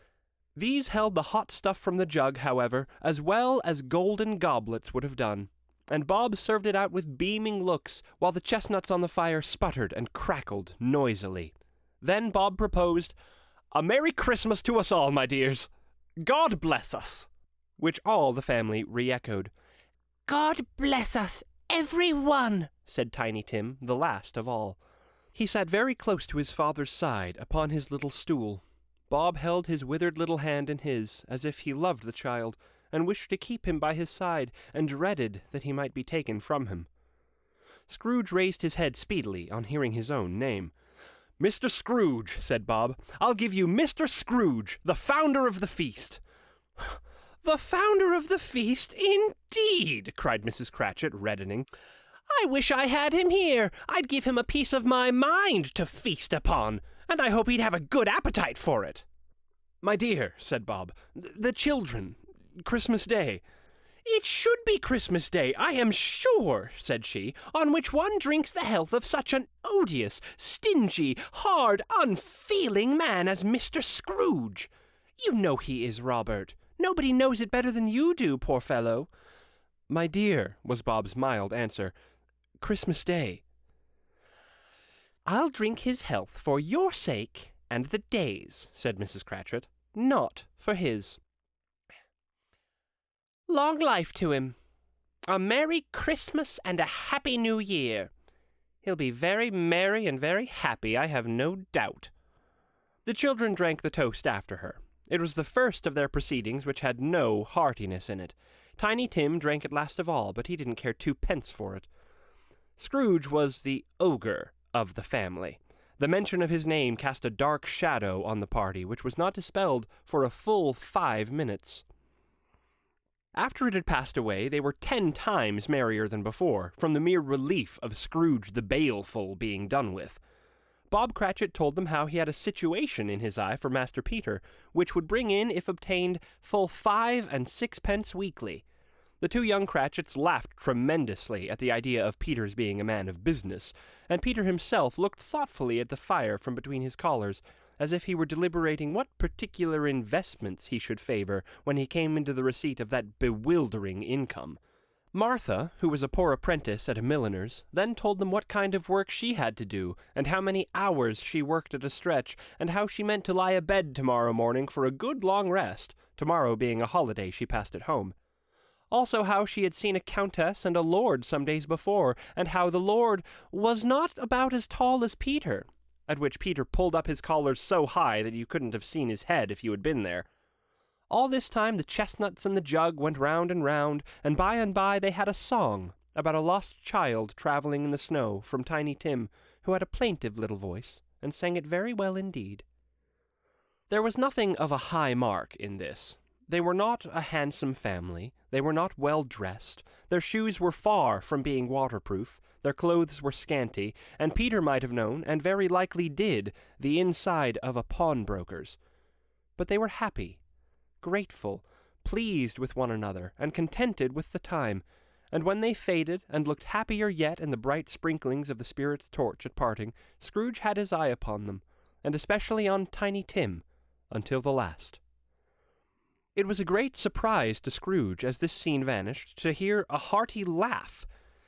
These held the hot stuff from the jug, however, as well as golden goblets would have done, and Bob served it out with beaming looks, while the chestnuts on the fire sputtered and crackled noisily. Then Bob proposed, a Merry Christmas to us all, my dears. God bless us. Which all the family re echoed. God bless us, every one, said Tiny Tim, the last of all. He sat very close to his father's side upon his little stool. Bob held his withered little hand in his, as if he loved the child, and wished to keep him by his side, and dreaded that he might be taken from him. Scrooge raised his head speedily on hearing his own name. Mr. Scrooge, said Bob. I'll give you Mr. Scrooge, the founder of the feast. [SIGHS] the founder of the feast, indeed, cried Mrs. Cratchit, reddening. I wish I had him here. I'd give him a piece of my mind to feast upon, and I hope he'd have a good appetite for it. My dear, said Bob, the children, Christmas Day. It should be Christmas Day, I am sure, said she, on which one drinks the health of such an odious, stingy, hard, unfeeling man as Mr. Scrooge. You know he is, Robert. Nobody knows it better than you do, poor fellow. My dear, was Bob's mild answer, Christmas Day. I'll drink his health for your sake and the day's, said Mrs. Cratchit, not for his. Long life to him. A Merry Christmas and a Happy New Year. He'll be very merry and very happy, I have no doubt. The children drank the toast after her. It was the first of their proceedings which had no heartiness in it. Tiny Tim drank it last of all, but he didn't care twopence for it. Scrooge was the ogre of the family. The mention of his name cast a dark shadow on the party, which was not dispelled for a full five minutes. After it had passed away, they were ten times merrier than before, from the mere relief of Scrooge the Baleful being done with. Bob Cratchit told them how he had a situation in his eye for Master Peter, which would bring in, if obtained, full five and sixpence weekly. The two young Cratchits laughed tremendously at the idea of Peter's being a man of business, and Peter himself looked thoughtfully at the fire from between his collars, as if he were deliberating what particular investments he should favor when he came into the receipt of that bewildering income. Martha, who was a poor apprentice at a milliner's, then told them what kind of work she had to do, and how many hours she worked at a stretch, and how she meant to lie abed tomorrow morning for a good long rest, tomorrow being a holiday she passed at home. Also, how she had seen a countess and a lord some days before, and how the lord was not about as tall as Peter, at which Peter pulled up his collar so high that you couldn't have seen his head if you had been there. All this time the chestnuts and the jug went round and round, and by and by they had a song about a lost child travelling in the snow from Tiny Tim, who had a plaintive little voice, and sang it very well indeed. There was nothing of a high mark in this. They were not a handsome family, they were not well dressed, their shoes were far from being waterproof, their clothes were scanty, and Peter might have known, and very likely did, the inside of a pawnbroker's. But they were happy, grateful, pleased with one another, and contented with the time. And when they faded, and looked happier yet in the bright sprinklings of the spirit's torch at parting, Scrooge had his eye upon them, and especially on Tiny Tim, until the last. It was a great surprise to Scrooge, as this scene vanished, to hear a hearty laugh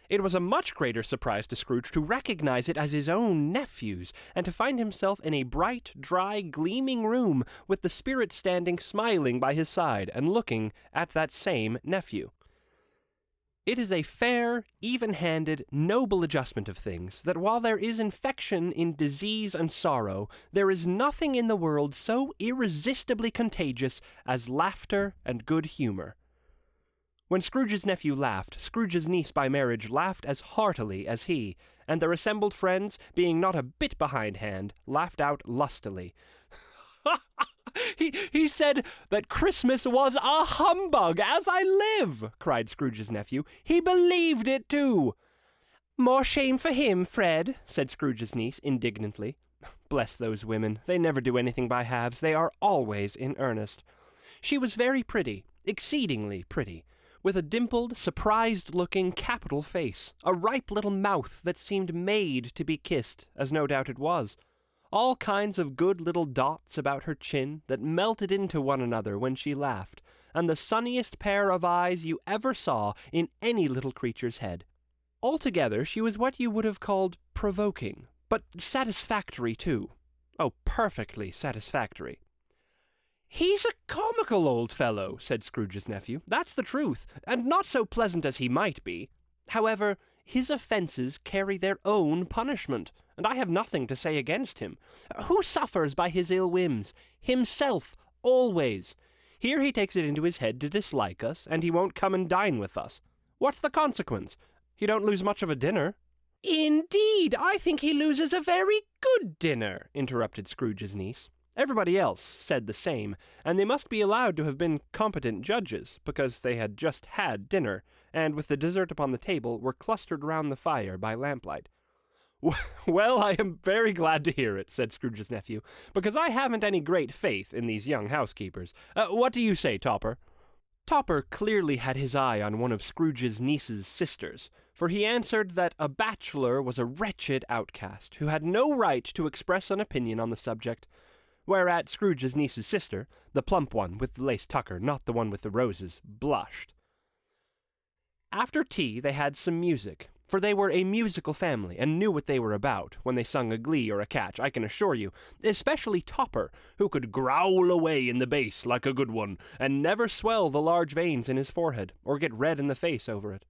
it was a much greater surprise to Scrooge to recognize it as his own nephew's, and to find himself in a bright, dry, gleaming room, with the spirit standing smiling by his side, and looking at that same nephew. It is a fair, even handed, noble adjustment of things that while there is infection in disease and sorrow, there is nothing in the world so irresistibly contagious as laughter and good humor. When Scrooge's nephew laughed, Scrooge's niece by marriage laughed as heartily as he, and their assembled friends, being not a bit behindhand, laughed out lustily. [LAUGHS] he, he said that Christmas was a humbug, as I live, cried Scrooge's nephew. He believed it too. More shame for him, Fred, said Scrooge's niece indignantly. [LAUGHS] Bless those women. They never do anything by halves. They are always in earnest. She was very pretty, exceedingly pretty, with a dimpled, surprised looking, capital face, a ripe little mouth that seemed made to be kissed, as no doubt it was, all kinds of good little dots about her chin that melted into one another when she laughed, and the sunniest pair of eyes you ever saw in any little creature's head. Altogether, she was what you would have called provoking, but satisfactory too. Oh, perfectly satisfactory. He's a comical old fellow, said Scrooge's nephew. That's the truth, and not so pleasant as he might be. However, his offences carry their own punishment, and I have nothing to say against him. Who suffers by his ill whims? Himself, always. Here he takes it into his head to dislike us, and he won't come and dine with us. What's the consequence? He don't lose much of a dinner. Indeed, I think he loses a very good dinner, interrupted Scrooge's niece. Everybody else said the same, and they must be allowed to have been competent judges, because they had just had dinner, and with the dessert upon the table were clustered round the fire by lamplight. [LAUGHS] Well, I am very glad to hear it, said Scrooge's nephew, because I haven't any great faith in these young housekeepers. Uh, what do you say, Topper? Topper clearly had his eye on one of Scrooge's niece's sisters, for he answered that a bachelor was a wretched outcast, who had no right to express an opinion on the subject, whereat Scrooge's niece's sister, the plump one with the lace tucker, not the one with the roses, blushed. After tea they had some music, for they were a musical family and knew what they were about when they sung a glee or a catch, I can assure you, especially Topper, who could growl away in the bass like a good one, and never swell the large veins in his forehead, or get red in the face over it.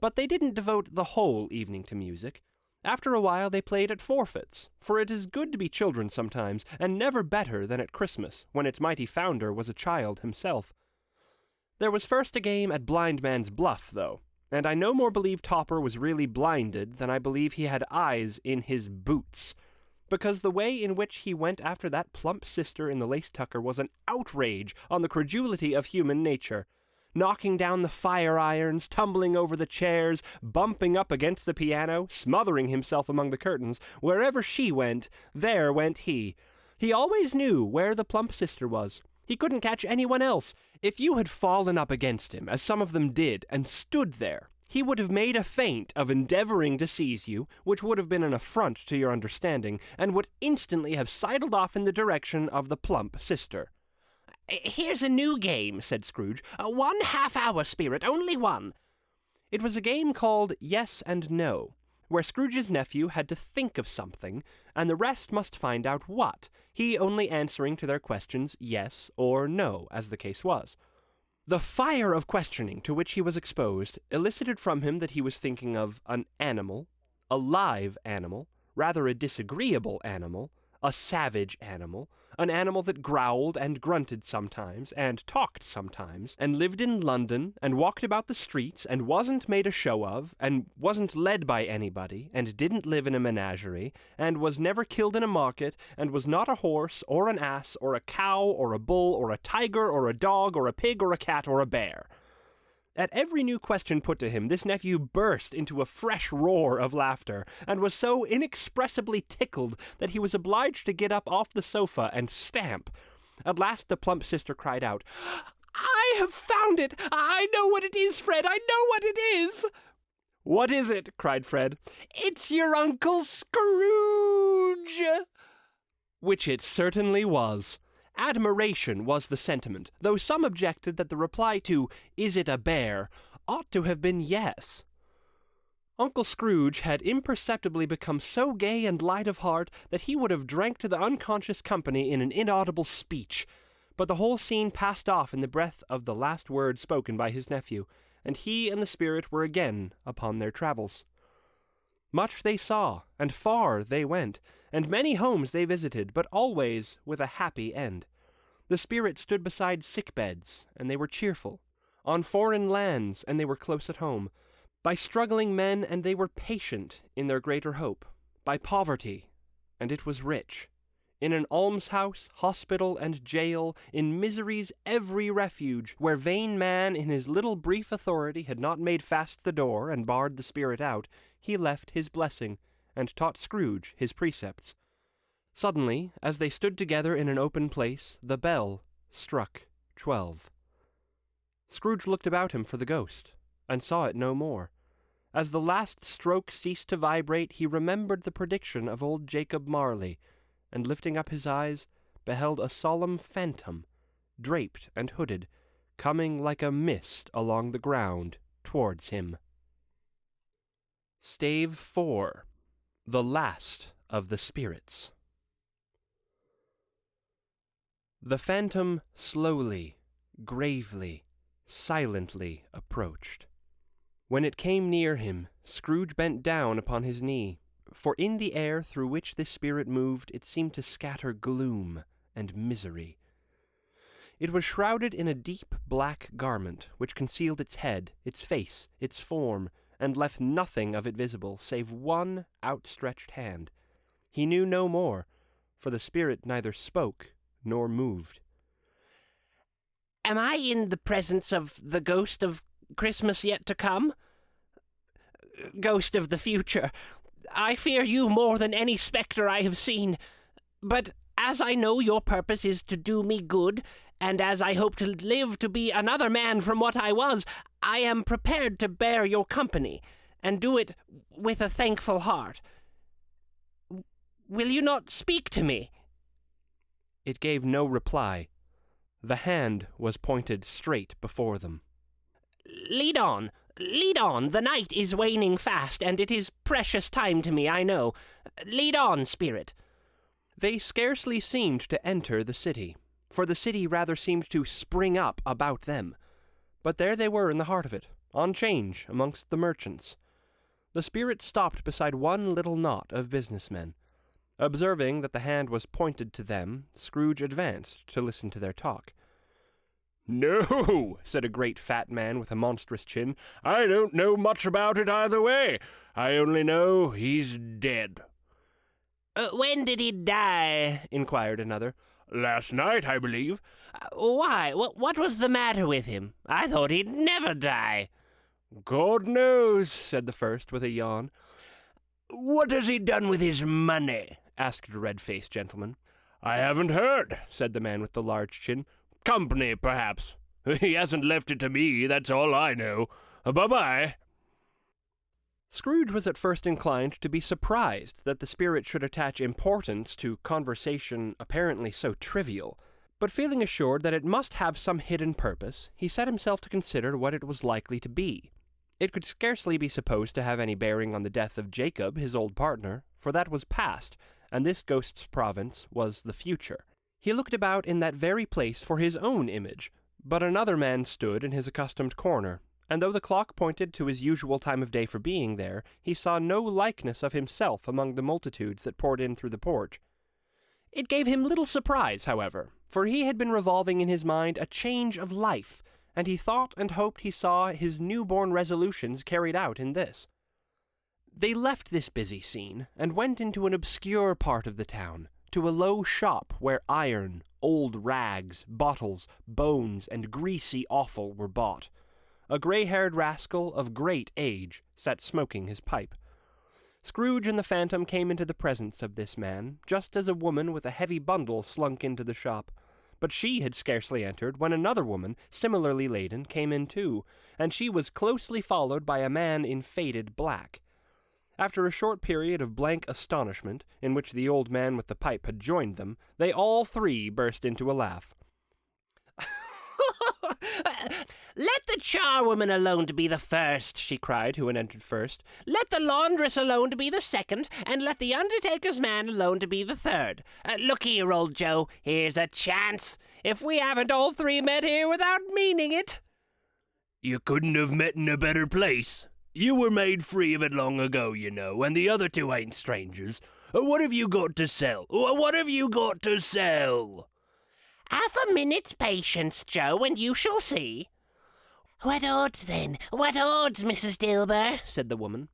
But they didn't devote the whole evening to music. After a while they played at forfeits, for it is good to be children sometimes, and never better than at Christmas, when its mighty founder was a child himself. There was first a game at Blind Man's Bluff, though, and I no more believe Topper was really blinded than I believe he had eyes in his boots, because the way in which he went after that plump sister in the lace tucker was an outrage on the credulity of human nature knocking down the fire irons, tumbling over the chairs, bumping up against the piano, smothering himself among the curtains. Wherever she went, there went he. He always knew where the plump sister was. He couldn't catch anyone else. If you had fallen up against him, as some of them did, and stood there, he would have made a feint of endeavoring to seize you, which would have been an affront to your understanding, and would instantly have sidled off in the direction of the plump sister. Here's a new game, said Scrooge. Uh, one half hour spirit, only one. It was a game called Yes and No, where Scrooge's nephew had to think of something, and the rest must find out what, he only answering to their questions yes or no, as the case was. The fire of questioning to which he was exposed elicited from him that he was thinking of an animal, a live animal, rather a disagreeable animal, a savage animal, an animal that growled and grunted sometimes, and talked sometimes, and lived in London, and walked about the streets, and wasn't made a show of, and wasn't led by anybody, and didn't live in a menagerie, and was never killed in a market, and was not a horse, or an ass, or a cow, or a bull, or a tiger, or a dog, or a pig, or a cat, or a bear. At every new question put to him, this nephew burst into a fresh roar of laughter, and was so inexpressibly tickled that he was obliged to get up off the sofa and stamp. At last the plump sister cried out, I have found it! I know what it is, Fred! I know what it is! What is it? cried Fred. It's your Uncle Scrooge! Which it certainly was. Admiration was the sentiment, though some objected that the reply to, Is it a bear? ought to have been yes. Uncle Scrooge had imperceptibly become so gay and light of heart that he would have drank to the unconscious company in an inaudible speech, but the whole scene passed off in the breath of the last word spoken by his nephew, and he and the spirit were again upon their travels. Much they saw, and far they went, and many homes they visited, but always with a happy end. The spirit stood beside sick beds, and they were cheerful. On foreign lands, and they were close at home. By struggling men, and they were patient in their greater hope. By poverty, and it was rich. In an almshouse, hospital, and jail, in misery's every refuge, where vain man in his little brief authority had not made fast the door and barred the spirit out, he left his blessing, and taught Scrooge his precepts. Suddenly, as they stood together in an open place, the bell struck twelve. Scrooge looked about him for the ghost, and saw it no more. As the last stroke ceased to vibrate, he remembered the prediction of old Jacob Marley, and lifting up his eyes, beheld a solemn phantom, draped and hooded, coming like a mist along the ground towards him. Stave 4 The Last of the Spirits. The phantom slowly, gravely, silently approached. When it came near him, Scrooge bent down upon his knee, for in the air through which this spirit moved it seemed to scatter gloom and misery. It was shrouded in a deep black garment, which concealed its head, its face, its form, and left nothing of it visible save one outstretched hand. He knew no more, for the spirit neither spoke nor moved. Am I in the presence of the ghost of Christmas yet to come? Ghost of the future, I fear you more than any spectre I have seen. But as I know your purpose is to do me good, and as I hope to live to be another man from what I was, I am prepared to bear your company, and do it with a thankful heart. Will you not speak to me? It gave no reply. The hand was pointed straight before them. Lead on, lead on. The night is waning fast, and it is precious time to me, I know. Lead on, spirit. They scarcely seemed to enter the city, for the city rather seemed to spring up about them. But there they were in the heart of it, on change amongst the merchants. The spirit stopped beside one little knot of businessmen. Observing that the hand was pointed to them, Scrooge advanced to listen to their talk. No, [LAUGHS] said a great fat man with a monstrous chin. I don't know much about it either way. I only know he's dead. Uh, when did he die? inquired another. Last night, I believe. Uh, why? What, what was the matter with him? I thought he'd never die. God knows, said the first with a yawn. What has he done with his money? asked a red faced gentleman. I haven't heard, said the man with the large chin. Company, perhaps. [LAUGHS] He hasn't left it to me, that's all I know. Bye bye. Scrooge was at first inclined to be surprised that the spirit should attach importance to conversation apparently so trivial, but feeling assured that it must have some hidden purpose, he set himself to consider what it was likely to be. It could scarcely be supposed to have any bearing on the death of Jacob, his old partner, for that was past, and this ghost's province was the future. He looked about in that very place for his own image, but another man stood in his accustomed corner, and though the clock pointed to his usual time of day for being there, he saw no likeness of himself among the multitudes that poured in through the porch. It gave him little surprise, however, for he had been revolving in his mind a change of life, and he thought and hoped he saw his new-born resolutions carried out in this. They left this busy scene, and went into an obscure part of the town, to a low shop where iron, old rags, bottles, bones, and greasy offal were bought. A grey-haired rascal of great age sat smoking his pipe. Scrooge and the Phantom came into the presence of this man, just as a woman with a heavy bundle slunk into the shop. But she had scarcely entered when another woman, similarly laden, came in too, and she was closely followed by a man in faded black. After a short period of blank astonishment, in which the old man with the pipe had joined them, they all three burst into a laugh. [LAUGHS] Let the charwoman alone to be the first, she cried, who had entered first. Let the laundress alone to be the second, and let the undertaker's man alone to be the third. Uh, look here, old Joe, here's a chance. If we haven't all three met here without meaning it. You couldn't have met in a better place. You were made free of it long ago, you know, and the other two ain't strangers. Uh, what have you got to sell? Uh, what have you got to sell? Half a minute's patience, Joe, and you shall see. What odds, then? What odds, Mrs. Dilber? said the woman.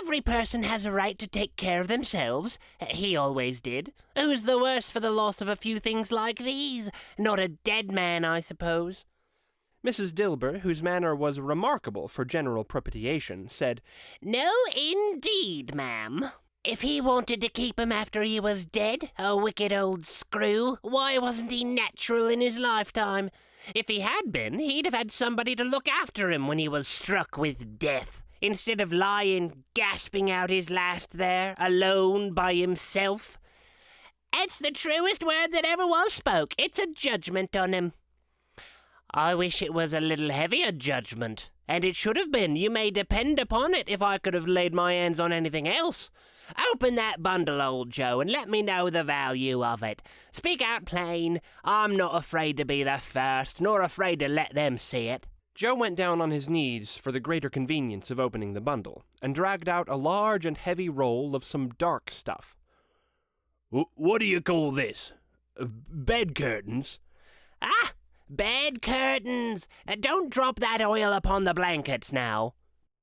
Every person has a right to take care of themselves. He always did. Who's the worse for the loss of a few things like these? Not a dead man, I suppose. Mrs. Dilber, whose manner was remarkable for general propitiation, said, No, indeed, ma'am. If he wanted to keep him after he was dead, a wicked old screw, why wasn't he natural in his lifetime? If he had been, he'd have had somebody to look after him when he was struck with death, instead of lying gasping out his last there, alone by himself. It's the truest word that ever was spoke. It's a judgment on him. I wish it was a little heavier judgment, and it should have been, you may depend upon it, if I could have laid my hands on anything else. Open that bundle, old Joe, and let me know the value of it. Speak out plain. I'm not afraid to be the first, nor afraid to let them see it. Joe went down on his knees for the greater convenience of opening the bundle, and dragged out a large and heavy roll of some dark stuff. What do you call this? Bed curtains? Ah, bed curtains! Uh, don't drop that oil upon the blankets now.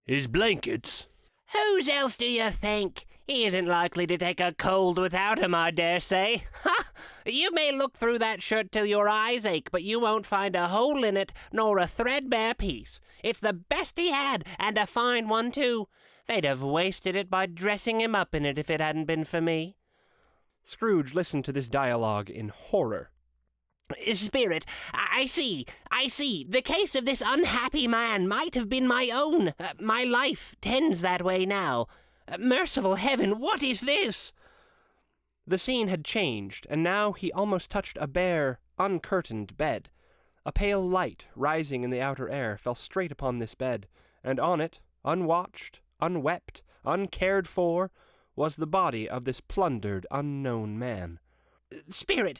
His blankets? Whose else do you think? He isn't likely to take a cold without him, I dare say. [LAUGHS] Ha! You may look through that shirt till your eyes ache, but you won't find a hole in it, nor a threadbare piece. It's the best he had, and a fine one, too. They'd have wasted it by dressing him up in it if it hadn't been for me. Scrooge listened to this dialogue in horror. Spirit, I see, I see. The case of this unhappy man might have been my own. Uh, my life tends that way now. Merciful heaven, what is this? The scene had changed, and now he almost touched a bare, uncurtained bed. A pale light, rising in the outer air, fell straight upon this bed, and on it, unwatched, unwept, uncared for, was the body of this plundered, unknown man. Spirit,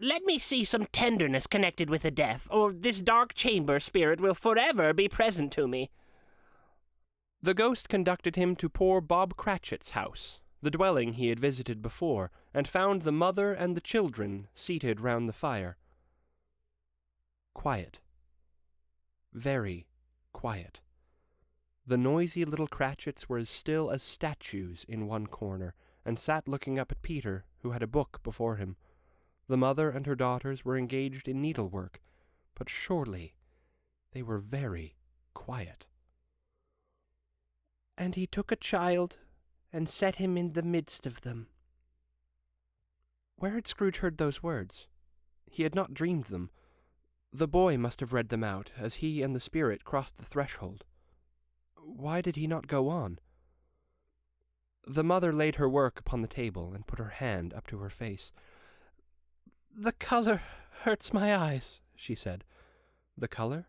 let me see some tenderness connected with the death, or this dark chamber spirit will forever be present to me. The ghost conducted him to poor Bob Cratchit's house, the dwelling he had visited before, and found the mother and the children seated round the fire. Quiet. Very quiet. The noisy little Cratchits were as still as statues in one corner, and sat looking up at Peter, who had a book before him. The mother and her daughters were engaged in needlework, but surely they were very quiet. And he took a child and set him in the midst of them. Where had Scrooge heard those words? He had not dreamed them. The boy must have read them out as he and the spirit crossed the threshold. Why did he not go on? The mother laid her work upon the table and put her hand up to her face. The color hurts my eyes, she said. The color?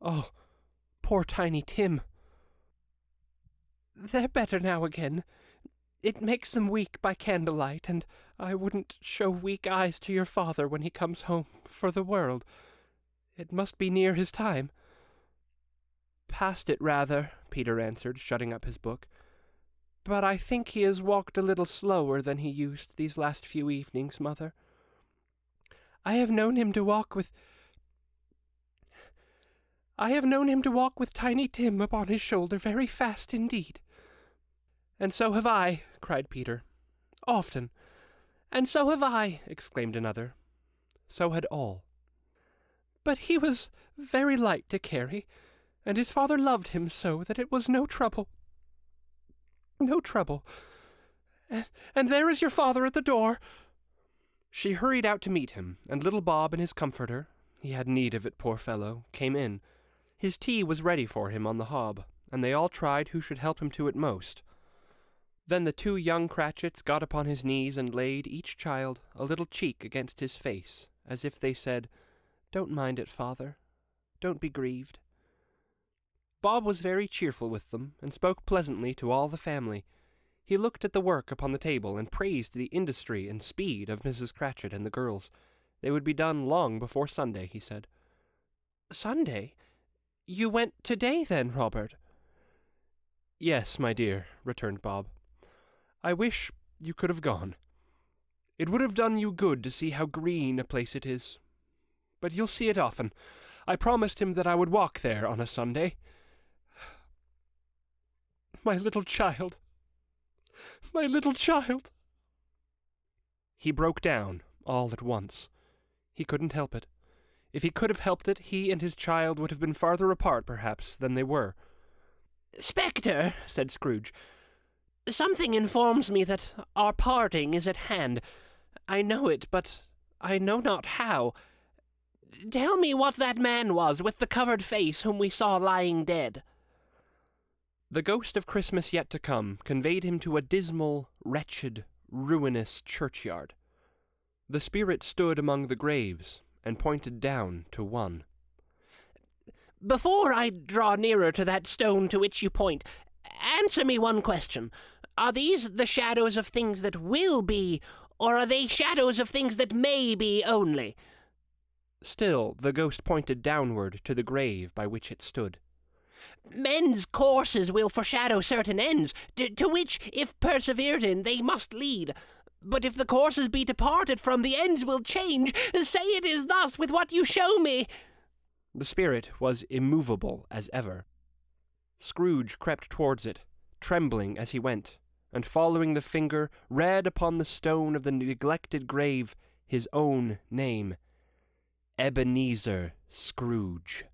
Oh, Poor Tiny Tim. They're better now again. It makes them weak by candlelight, and I wouldn't show weak eyes to your father when he comes home for the world. It must be near his time. Past it, rather, Peter answered, shutting up his book. But I think he has walked a little slower than he used these last few evenings, mother. I have known him to walk with. I have known him to walk with Tiny Tim upon his shoulder very fast indeed. And so have I, cried Peter. Often. And so have I, exclaimed another. So had all. But he was very light to carry, and his father loved him so that it was no trouble. No trouble. And, and there is your father at the door. She hurried out to meet him, and little Bob and his comforter, he had need of it, poor fellow, came in. His tea was ready for him on the hob, and they all tried who should help him to it most. Then the two young Cratchits got upon his knees and laid, each child, a little cheek against his face, as if they said, Don't mind it, father. Don't be grieved. Bob was very cheerful with them, and spoke pleasantly to all the family. He looked at the work upon the table, and praised the industry and speed of Mrs. Cratchit and the girls. They would be done long before Sunday, he said. Sunday? You went today, then, Robert? Yes, my dear, returned Bob. I wish you could have gone. It would have done you good to see how green a place it is. But you'll see it often. I promised him that I would walk there on a Sunday. My little child. My little child. He broke down all at once. He couldn't help it. If he could have helped it, he and his child would have been farther apart, perhaps, than they were. Spectre, said Scrooge, Something informs me that our parting is at hand. I know it, but I know not how. Tell me what that man was with the covered face whom we saw lying dead. The ghost of Christmas yet to come conveyed him to a dismal, wretched, ruinous churchyard. The spirit stood among the graves and pointed down to one. Before I draw nearer to that stone to which you point, answer me one question. Are these the shadows of things that will be, or are they shadows of things that may be only? Still, the ghost pointed downward to the grave by which it stood. Men's courses will foreshadow certain ends, to, which, if persevered in, they must lead. But if the courses be departed from, the ends will change. Say it is thus with what you show me. The spirit was immovable as ever. Scrooge crept towards it, trembling as he went and following the finger, read upon the stone of the neglected grave his own name Ebenezer Scrooge.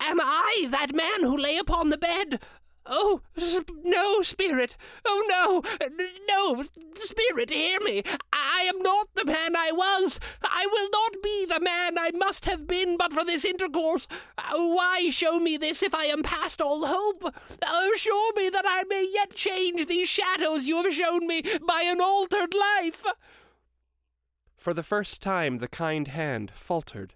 Am I that man who lay upon the bed? Oh, no, Spirit! Oh, no! No, Spirit, hear me! I am not the man I was! I will not be the man I must have been but for this intercourse! Uh, why show me this if I am past all hope? Uh, assure me that I may yet change these shadows you have shown me by an altered life! For the first time the kind hand faltered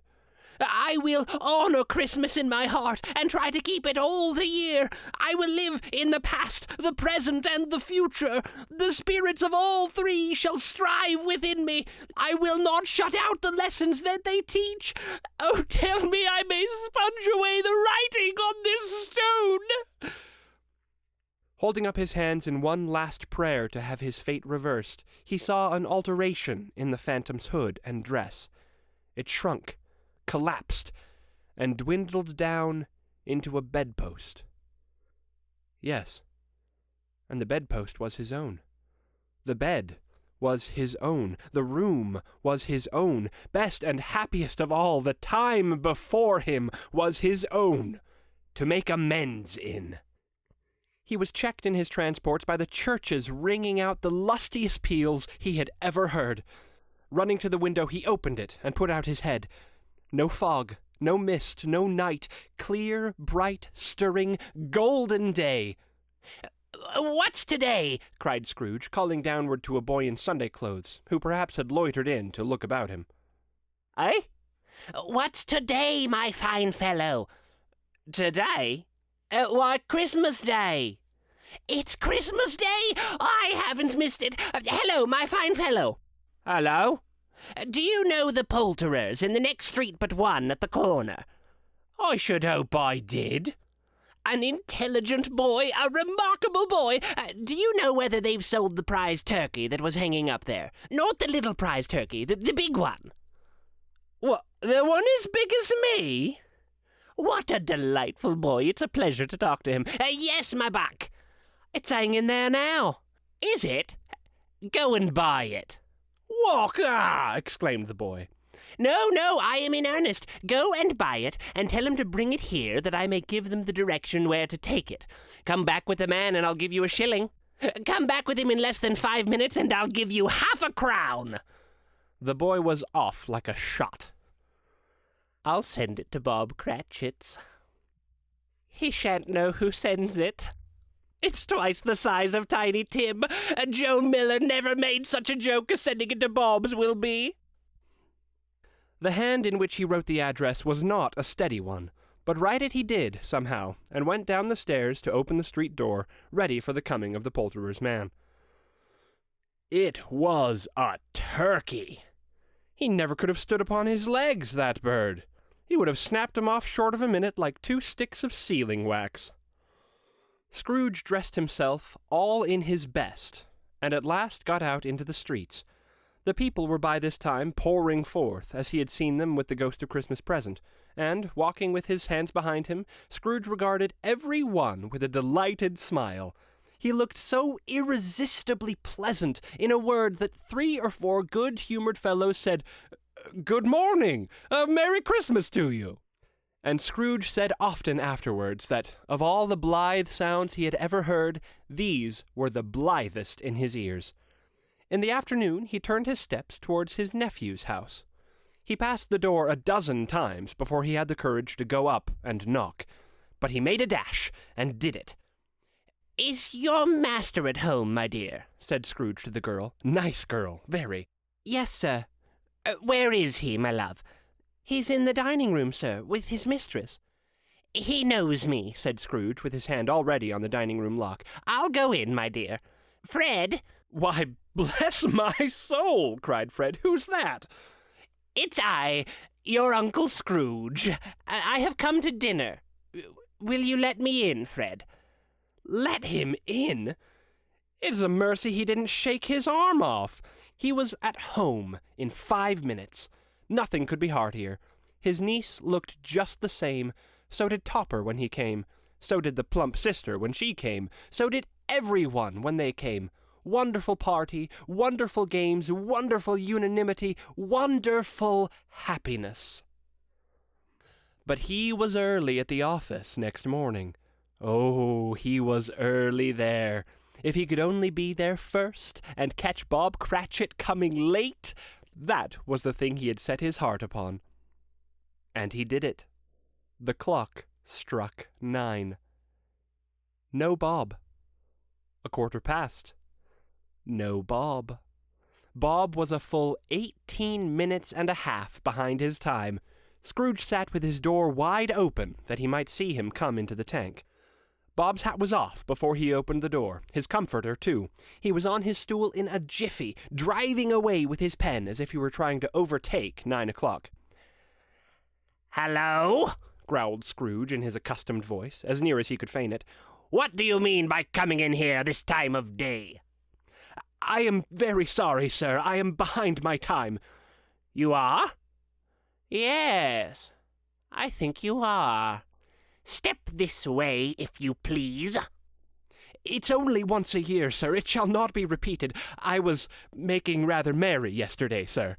I will honor Christmas in my heart and try to keep it all the year. I will live in the past, the present, and the future. The spirits of all three shall strive within me. I will not shut out the lessons that they teach. Oh, tell me I may sponge away the writing on this stone. Holding up his hands in one last prayer to have his fate reversed, he saw an alteration in the phantom's hood and dress. It shrunk collapsed and dwindled down into a bedpost. Yes, and the bedpost was his own. The bed was his own. The room was his own. Best and happiest of all, the time before him was his own, to make amends in. He was checked in his transports by the churches ringing out the lustiest peals he had ever heard. Running to the window, he opened it and put out his head. No fog, no mist, no night, clear, bright, stirring, golden day. What's today? cried Scrooge, calling downward to a boy in Sunday clothes, who perhaps had loitered in to look about him. Eh? What's today, my fine fellow? Today? Uh, why, Christmas Day. It's Christmas Day! I haven't missed it. Uh, hello, my fine fellow. Hello? Do you know the poulterers in the next street but one at the corner? I should hope I did. An intelligent boy, a remarkable boy. Uh, do you know whether they've sold the prize turkey that was hanging up there? Not the little prize turkey, the, the big one. What, the one as big as me? What a delightful boy. It's a pleasure to talk to him. Uh, yes, my buck. It's hanging there now. Is it? Go and buy it. Walk! Ah! exclaimed the boy. No, no, I am in earnest. Go and buy it, and tell him to bring it here that I may give them the direction where to take it. Come back with the man, and I'll give you a shilling. Come back with him in less than five minutes, and I'll give you half a crown. The boy was off like a shot. I'll send it to Bob Cratchit's. He shan't know who sends it. It's twice the size of Tiny Tim. And Joe Miller never made such a joke as sending it to Bob's will be. The hand in which he wrote the address was not a steady one, but write it he did, somehow, and went down the stairs to open the street door, ready for the coming of the poulterer's man. It was a turkey. He never could have stood upon his legs, that bird. He would have snapped him off short of a minute like two sticks of sealing wax. Scrooge dressed himself all in his best, and at last got out into the streets, the people were by this time pouring forth, as he had seen them with the ghost of Christmas present, and, walking with his hands behind him, Scrooge regarded every one with a delighted smile. He looked so irresistibly pleasant, in a word, that three or four good-humored fellows said, Good morning! A Merry Christmas to you! And Scrooge said often afterwards that, of all the blithe sounds he had ever heard, these were the blithest in his ears. In the afternoon he turned his steps towards his nephew's house. He passed the door a dozen times before he had the courage to go up and knock, but he made a dash and did it. Is your master at home, my dear? said Scrooge to the girl. Nice girl, very. Yes, sir. Uh, where is he, my love? He's in the dining room, sir, with his mistress. He knows me, said Scrooge, with his hand already on the dining room lock. I'll go in, my dear. Fred, why, bless my soul, cried Fred. Who's that? It's I, your Uncle Scrooge. I have come to dinner. Will you let me in, Fred? Let him in? It's a mercy he didn't shake his arm off. He was at home in five minutes. Nothing could be heartier. His niece looked just the same. So did Topper when he came. So did the plump sister when she came. So did everyone when they came. Wonderful party, wonderful games, wonderful unanimity, wonderful happiness. But he was early at the office next morning. Oh, he was early there. If he could only be there first and catch Bob Cratchit coming late, that was the thing he had set his heart upon. And he did it. The clock struck nine. No Bob. A quarter past no Bob. Bob was a full eighteen minutes and a half behind his time. Scrooge sat with his door wide open that he might see him come into the tank. Bob's hat was off before he opened the door, his comforter, too. He was on his stool in a jiffy, driving away with his pen as if he were trying to overtake nine o'clock. Hello? growled Scrooge in his accustomed voice, as near as he could feign it. What do you mean by coming in here this time of day? I am very sorry, sir. I am behind my time. You are? Yes, I think you are. Step this way, if you please. It's only once a year, sir. It shall not be repeated. I was making rather merry yesterday, sir.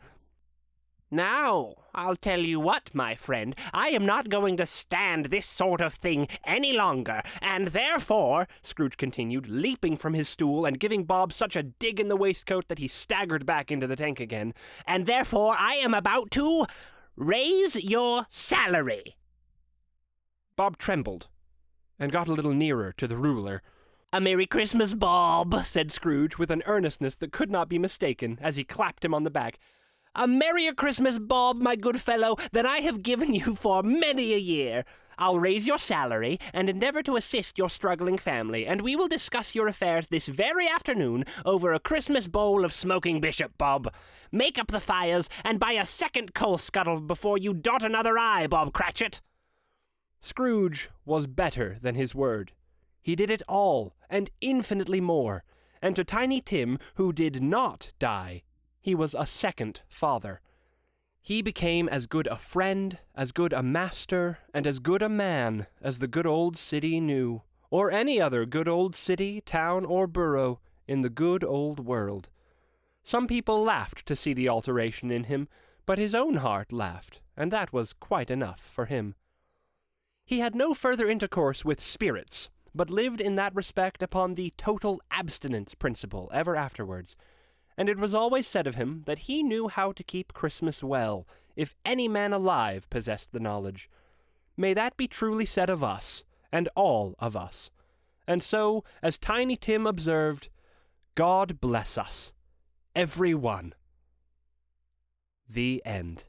Now, I'll tell you what, my friend, I am not going to stand this sort of thing any longer, and therefore, Scrooge continued, leaping from his stool and giving Bob such a dig in the waistcoat that he staggered back into the tank again, and therefore I am about to raise your salary. Bob trembled and got a little nearer to the ruler. A Merry Christmas, Bob, said Scrooge with an earnestness that could not be mistaken as he clapped him on the back. A merrier Christmas, Bob, my good fellow, than I have given you for many a year. I'll raise your salary and endeavor to assist your struggling family, and we will discuss your affairs this very afternoon over a Christmas bowl of smoking Bishop Bob. Make up the fires and buy a second coal scuttle before you dot another I, Bob Cratchit. Scrooge was better than his word. He did it all, and infinitely more. And to Tiny Tim, who did not die, he was a second father. He became as good a friend, as good a master, and as good a man as the good old city knew, or any other good old city, town, or borough in the good old world. Some people laughed to see the alteration in him, but his own heart laughed, and that was quite enough for him. He had no further intercourse with spirits, but lived in that respect upon the total abstinence principle ever afterwards. And it was always said of him that he knew how to keep Christmas well, if any man alive possessed the knowledge. May that be truly said of us, and all of us. And so, as Tiny Tim observed, God bless us, every one. The end.